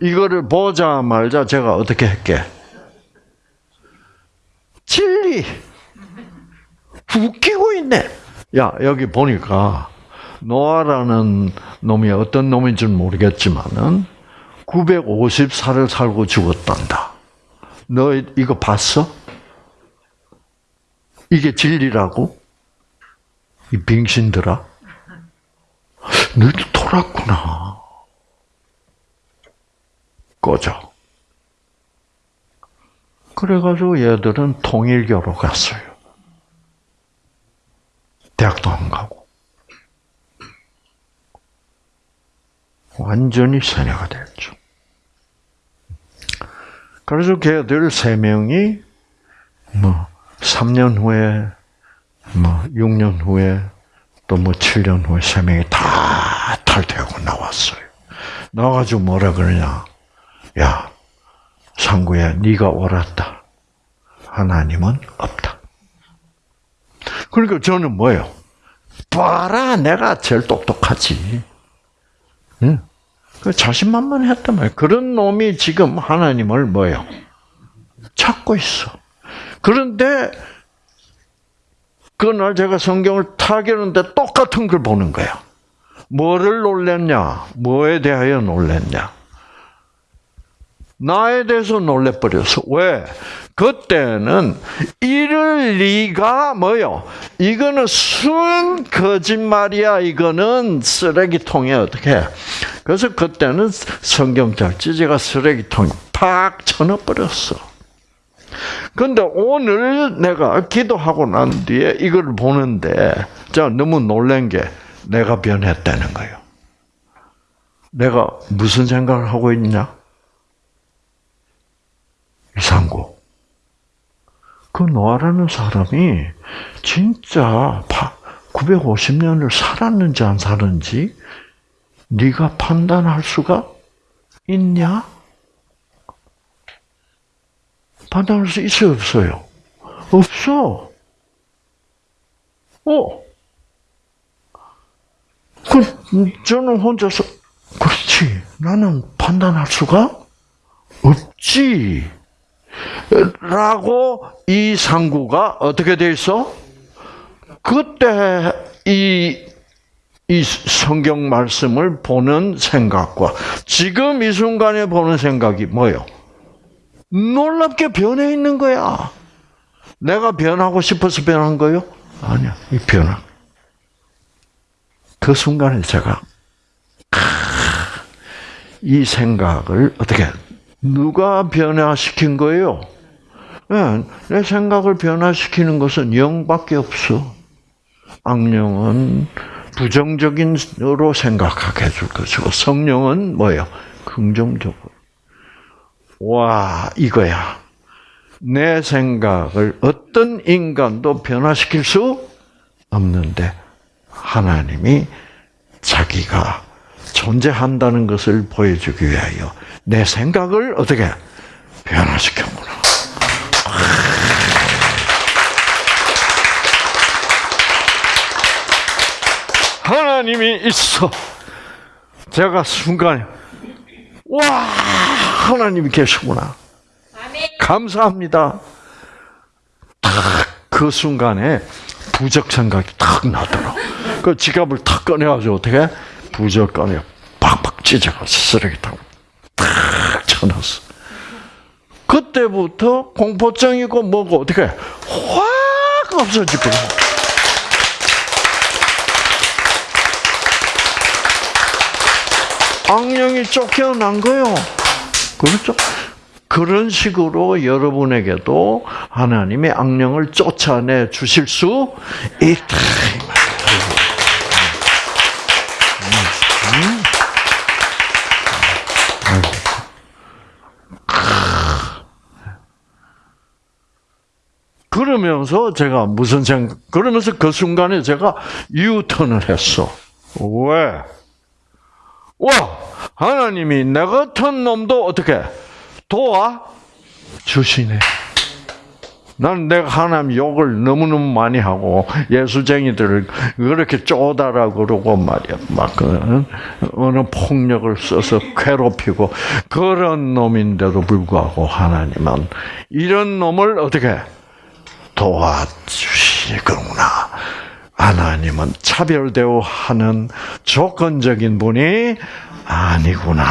이거를 보자 말자 제가 어떻게 할게? 진리. 웃기고 있네. 야, 여기 보니까 노아라는 놈이 어떤 놈인지는 모르겠지만은 950살을 살고 죽었단다. 너 이거 봤어? 이게 진리라고? 이 빙신들아? 너도 돌았구나. 꺼져. 그래가지고 얘들은 통일교로 갔어요. 대학도 안 가고. 완전히 세뇌가 됐죠. 그래서 걔들 세 명이 뭐 3년 후에 뭐 6년 후에 또 뭐 7년 후에 세 명이 다 탈퇴하고 나왔어요. 나와가지고 뭐라 그러냐? 야, 상구야, 네가 옳았다. 하나님은 없다. 그러니까 저는 뭐예요? 봐라, 내가 제일 똑똑하지. 응? 그 자신만만했단 말이에요. 그런 놈이 지금 하나님을 뭐예요? 찾고 있어. 그런데 그날 제가 성경을 타겠는데 똑같은 걸 보는 거야. 뭐를 놀랬냐? 뭐에 대하여 놀랬냐? 나에 대해서 놀래버렸어. 왜? 그때는 이럴 리가 뭐요? 이거는 순 거짓말이야. 이거는 쓰레기통에 어떻게? 그래서 그때는 성경적 지제가 쓰레기통에 팍 쳐넣어버렸어. 근데 오늘 내가 기도하고 난 뒤에 이걸 보는데, 자, 너무 놀란 게 내가 변했다는 거예요. 내가 무슨 생각을 하고 있냐? 이상구. 그 노아라는 사람이 진짜 950년을 살았는지 안 살았는지 네가 판단할 수가 있냐? 판단할 수 있어요, 없어요? 없어. 어. 그, 저는 혼자서, 그렇지. 나는 판단할 수가 없지. 라고 이 상구가 어떻게 돼 있어? 그때 이, 이 성경 말씀을 보는 생각과 지금 이 순간에 보는 생각이 뭐요? 놀랍게 변해 있는 거야. 내가 변하고 싶어서 변한 거요? 아니야. 이 변화. 그 순간에 제가 이 생각을 어떻게 누가 변화시킨 거예요? 네, 내 생각을 변화시키는 것은 영밖에 없어. 악령은 부정적인으로 생각하게 해줄 것이고 성령은 뭐예요? 긍정적으로. 와 이거야. 내 생각을 어떤 인간도 변화시킬 수 없는데 하나님이 자기가 존재한다는 것을 보여주기 위하여 내 생각을 어떻게 변화시켰구나. 하나님이 있어. 제가 순간에 와 하나님이 계시구나. 감사합니다. 탁그 순간에 부적 생각이 탁 나더라. 그 지갑을 탁 꺼내가지고 어떻게 부적 꺼내 팍팍 찢어가 쓰레기통 탁 쳐놨어. 그때부터 공포증이고 뭐고 어떻게 확 없어지고. 악령이 쫓겨난 거요. 그렇죠? 그런 식으로 여러분에게도 하나님의 악령을 쫓아내 주실 수 있다. 그러면서 제가 무슨 생각, 그러면서 그 순간에 제가 유턴을 했어. 왜? 와, 하나님이 내 같은 놈도 어떻게 도와 주시네. 난 내가 하나님 욕을 너무너무 많이 하고 예수쟁이들을 그렇게 쪼다라 그러고 말이야. 막 그, 어느 폭력을 써서 괴롭히고 그런 놈인데도 불구하고 하나님은 이런 놈을 어떻게 도와주시. 분이시구나. 하나님은 차별 대우하는 조건적인 분이 아니구나.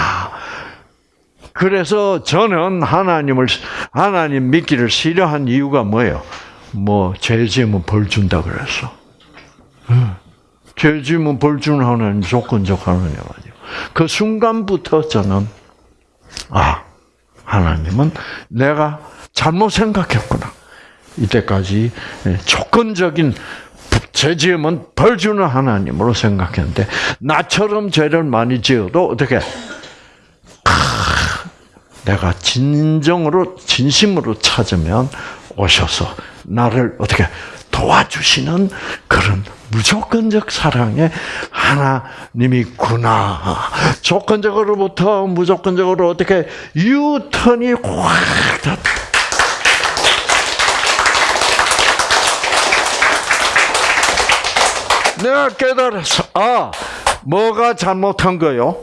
그래서 저는 하나님을 하나님 믿기를 싫어한 이유가 뭐예요? 뭐 죄 지으면 벌 준다 그랬어. 죄 지으면 벌 주는 하나님 조건적 하나님 아니에요. 그 순간부터 저는 아 하나님은 내가 잘못 생각했구나. 이때까지 조건적인 죄 지으면 벌 주는 하나님으로 생각했는데 나처럼 죄를 많이 지어도 어떻게 내가 진정으로 진심으로 찾으면 오셔서 나를 어떻게 도와주시는 그런 무조건적 사랑의 하나님이구나. 조건적으로부터 무조건적으로 어떻게 유턴이 확 내가 깨달았어. 아, 뭐가 잘못한 거요?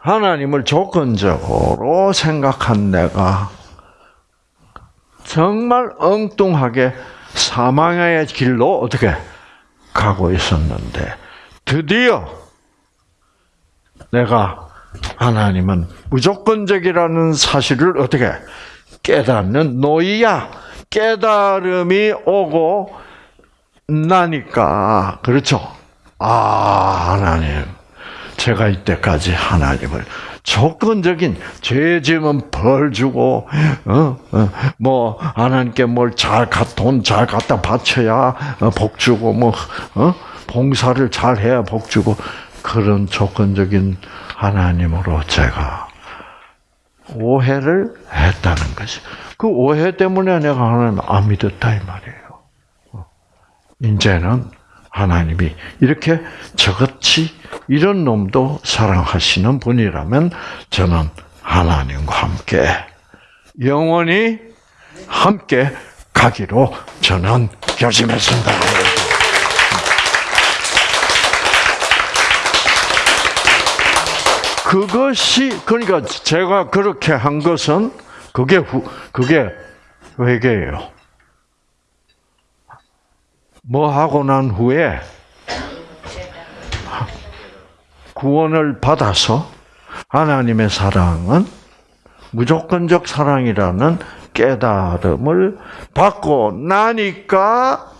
하나님을 조건적으로 생각한 내가 정말 엉뚱하게 사망의 길로 어떻게 가고 있었는데 드디어 내가 하나님은 무조건적이라는 사실을 어떻게 깨닫는 노이야 깨달음이 오고 나니까 그렇죠. 아 하나님 제가 이때까지 하나님을 조건적인 죄 지으면 벌 주고 어, 어, 뭐 하나님께 뭘 잘돈잘 갖다 바쳐야 어, 복 주고 뭐 어? 봉사를 잘 해야 복 주고 그런 조건적인 하나님으로 제가 오해를 했다는 것이 그 오해 때문에 내가 하나님 안 믿었다 이 말이에요. 어. 이제는 하나님이 이렇게 저같이 이런 놈도 사랑하시는 분이라면 저는 하나님과 함께 영원히 함께 가기로 저는 결심했습니다. 그것이 그러니까 제가 그렇게 한 것은 그게 후, 그게 회개예요. 뭐 하고 난 후에 구원을 받아서 하나님의 사랑은 무조건적 사랑이라는 깨달음을 받고 나니까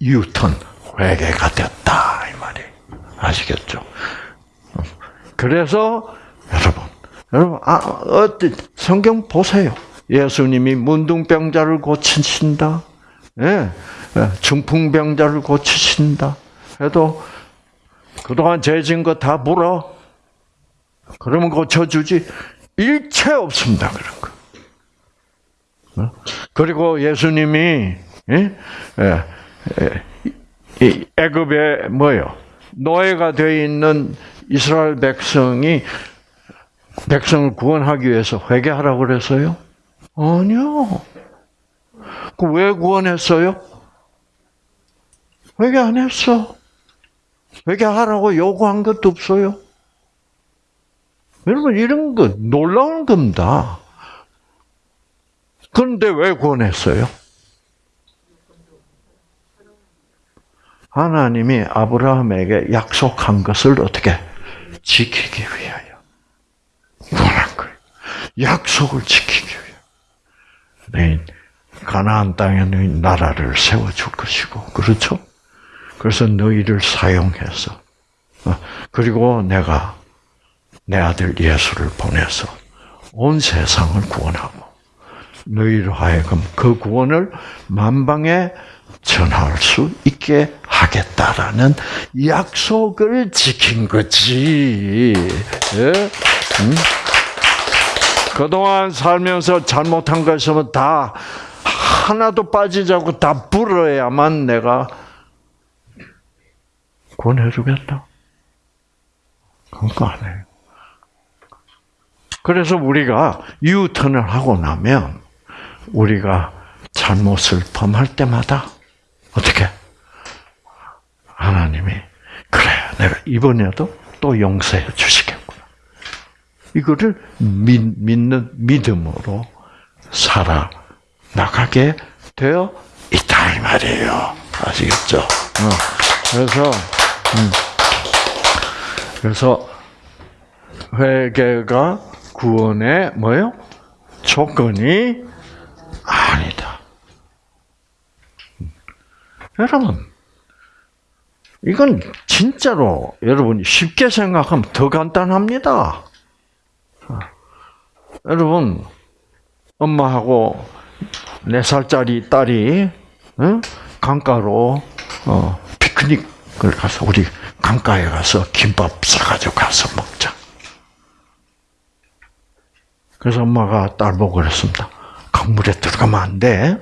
유턴 회개가 됐다 이 말이 아시겠죠? 그래서 여러분, 여러분 아, 어때 성경 보세요. 예수님이 문둥병자를 고치신다. 예, 예 중풍병자를 고치신다. 해도 그동안 죄진 거 다 물어. 그러면 고쳐주지. 일체 없습니다, 그런 거. 어? 그리고 예수님이, 예? 예, 애굽에 뭐요? 노예가 되어 있는 이스라엘 백성이 백성을 구원하기 위해서 회개하라고 그랬어요? 아니요. 그 왜 구원했어요? 회개 안 했어. 회개하라고 요구한 것도 없어요. 여러분 이런 거 놀라운 겁니다. 그런데 왜 구원했어요? 하나님이 아브라함에게 약속한 것을 어떻게 지키기 위하여 구원한 거예요. 약속을 지키기 위하여. 네, 가나안 땅에 너희 나라를 세워줄 것이고, 그렇죠? 그래서 너희를 사용해서, 어, 그리고 내가 내 아들 예수를 보내서 온 세상을 구원하고, 너희로 하여금 그 구원을 만방에 전할 수 있게 하겠다라는 약속을 지킨 거지. 예? 응? 그동안 살면서 잘못한 것이면 다 하나도 빠지지 않고 다 불어야만 내가 구원해 주겠다. 그거 안 해요. 그래서 우리가 유턴을 하고 나면 우리가 잘못을 범할 때마다 어떻게 하나님이 그래 내가 이번에도 또 용서해 주시겠구나. 이거를 믿, 는 믿음으로 살아 나가게 되어 있다. 이 말이에요. 아시겠죠? 어. 그래서 음. 그래서 회개가 구원의 뭐요? 조건이 아니다. 여러분, 이건 진짜로 여러분이 쉽게 생각하면 더 간단합니다. 여러분, 엄마하고 네 살짜리 딸이 응? 강가로 어, 피크닉을 가서 우리 강가에 가서 김밥 싸가지고 가서 먹자. 그래서 엄마가 딸 보고 그랬습니다. 강물에 들어가면 안 돼.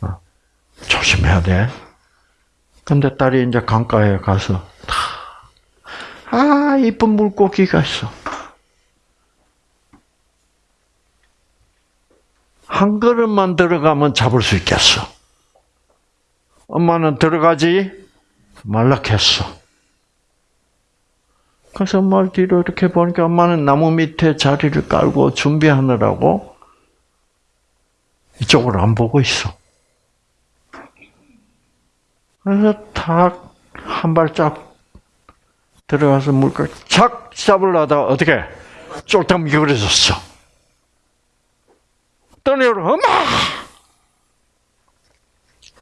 어, 조심해야 돼. 근데 딸이 이제 강가에 가서 아 이쁜 물고기가 있어. 한 그릇만 들어가면 잡을 수 있겠어. 엄마는 들어가지 말라했어. 그래서 엄마를 뒤로 이렇게 보니까 엄마는 나무 밑에 자리를 깔고 준비하느라고 이쪽으로 안 보고 있어. 그래서 탁 한 발짝 들어가서 물고기 착 잡으려다가 어떻게 쫄딱 미끄러졌어. 떠내려 엄마!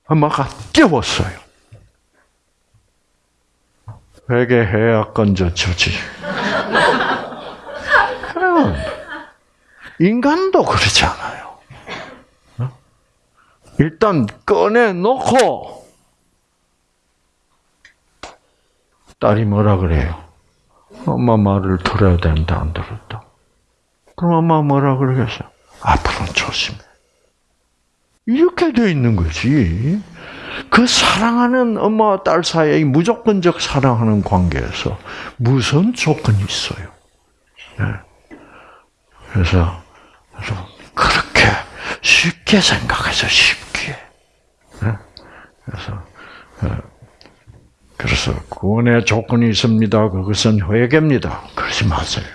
엄마가 깨웠어요. 회개해야 건져주지. 인간도 그렇지 않아요. 어? 일단 꺼내놓고 딸이 뭐라 그래요? 엄마 말을 들어야 된다, 안 들었다. 그럼 엄마 뭐라 그러겠어요? 앞으로는 조심해. 이렇게 돼 있는 거지. 그 사랑하는 엄마와 딸 사이에 무조건적 사랑하는 관계에서 무슨 조건이 있어요? 네. 그래서 그렇게 쉽게 생각해서 쉽게. 네. 그래서 어, 그래서 구원의 조건이 있습니다. 그것은 회개입니다. 그러지 마세요.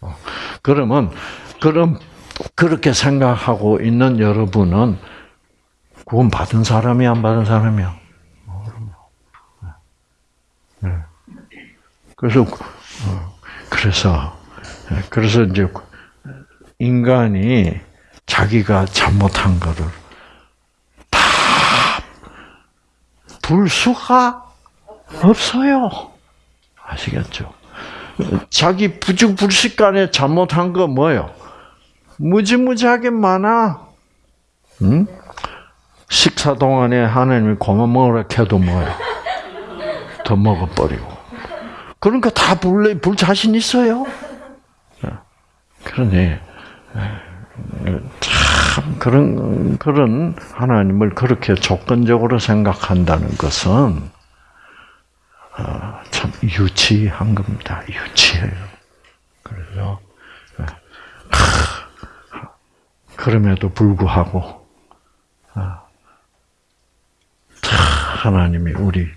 어, 그러면 그럼 그렇게 생각하고 있는 여러분은 구원 받은 사람이 안 받은 사람이야. 네. 그래서 어, 그래서 그래서 이제 인간이 자기가 잘못한 거를 다 불수가 없어요. 아시겠죠? 자기 부죽불식간에 잘못한 거 뭐요? 무지무지하게 많아. 응? 식사 동안에 하나님이 고만 먹으라 해도 뭐야? 더 먹어버리고. 그러니까 다 불, 불 자신 있어요. 그러니, 참, 그런, 그런 하나님을 그렇게 조건적으로 생각한다는 것은, 어, 참 유치한 겁니다. 유치해요. 그래서, 그럼에도 불구하고, 하나님이 우리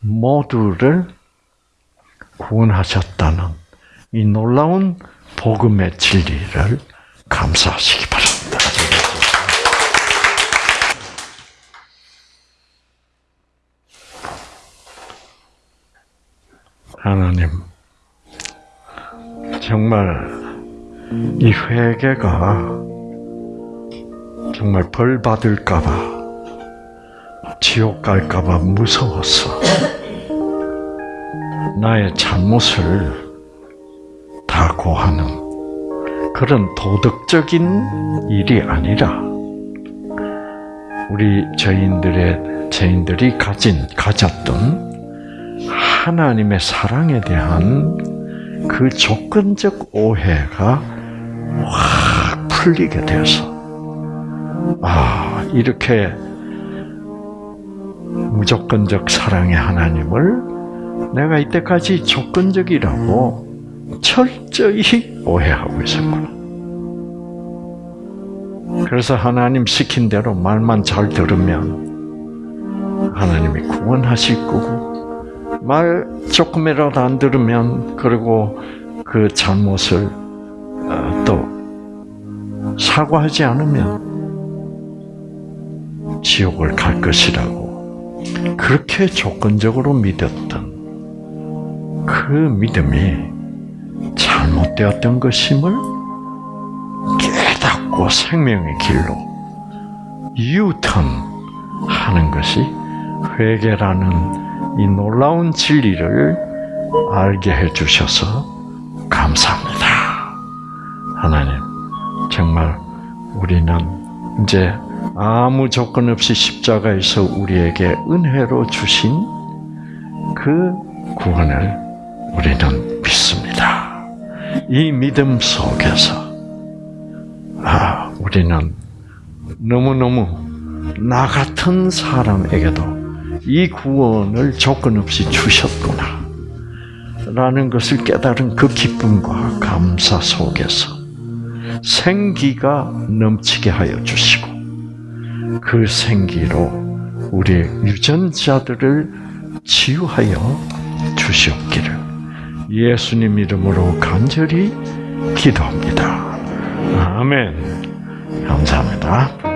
모두를 구원하셨다는 이 놀라운 복음의 진리를 감사하시기 바랍니다. 하나님, 정말 이 회개가 정말 벌 받을까봐 지옥 갈까봐 무서웠어. 나의 잘못을 다 고하는 그런 도덕적인 일이 아니라 우리 저인들의 저인들이 가진 가졌던 하나님의 사랑에 대한 그 조건적 오해가 확 풀리게 되어서 아 이렇게 무조건적 사랑의 하나님을 내가 이때까지 조건적이라고 철저히 오해하고 있었구나. 그래서 하나님 시킨 대로 말만 잘 들으면 하나님이 구원하실 거고 말 조금이라도 안 들으면 그리고 그 잘못을 어, 또 사과하지 않으면 지옥을 갈 것이라고 그렇게 조건적으로 믿었던 그 믿음이 잘못되었던 것임을 깨닫고 생명의 길로 유턴하는 것이 회개라는 이 놀라운 진리를 알게 해주셔서 감사합니다. 하나님, 정말 우리는 이제 아무 조건 없이 십자가에서 우리에게 은혜로 주신 그 구원을 우리는 믿습니다. 이 믿음 속에서 아, 우리는 너무너무 나 같은 사람에게도 이 구원을 조건 없이 주셨구나. 라는 것을 깨달은 그 기쁨과 감사 속에서 생기가 넘치게 하여 주시고 그 생기로 우리 유전자들을 치유하여 주시옵기를 예수님 이름으로 간절히 기도합니다. 아멘. 감사합니다.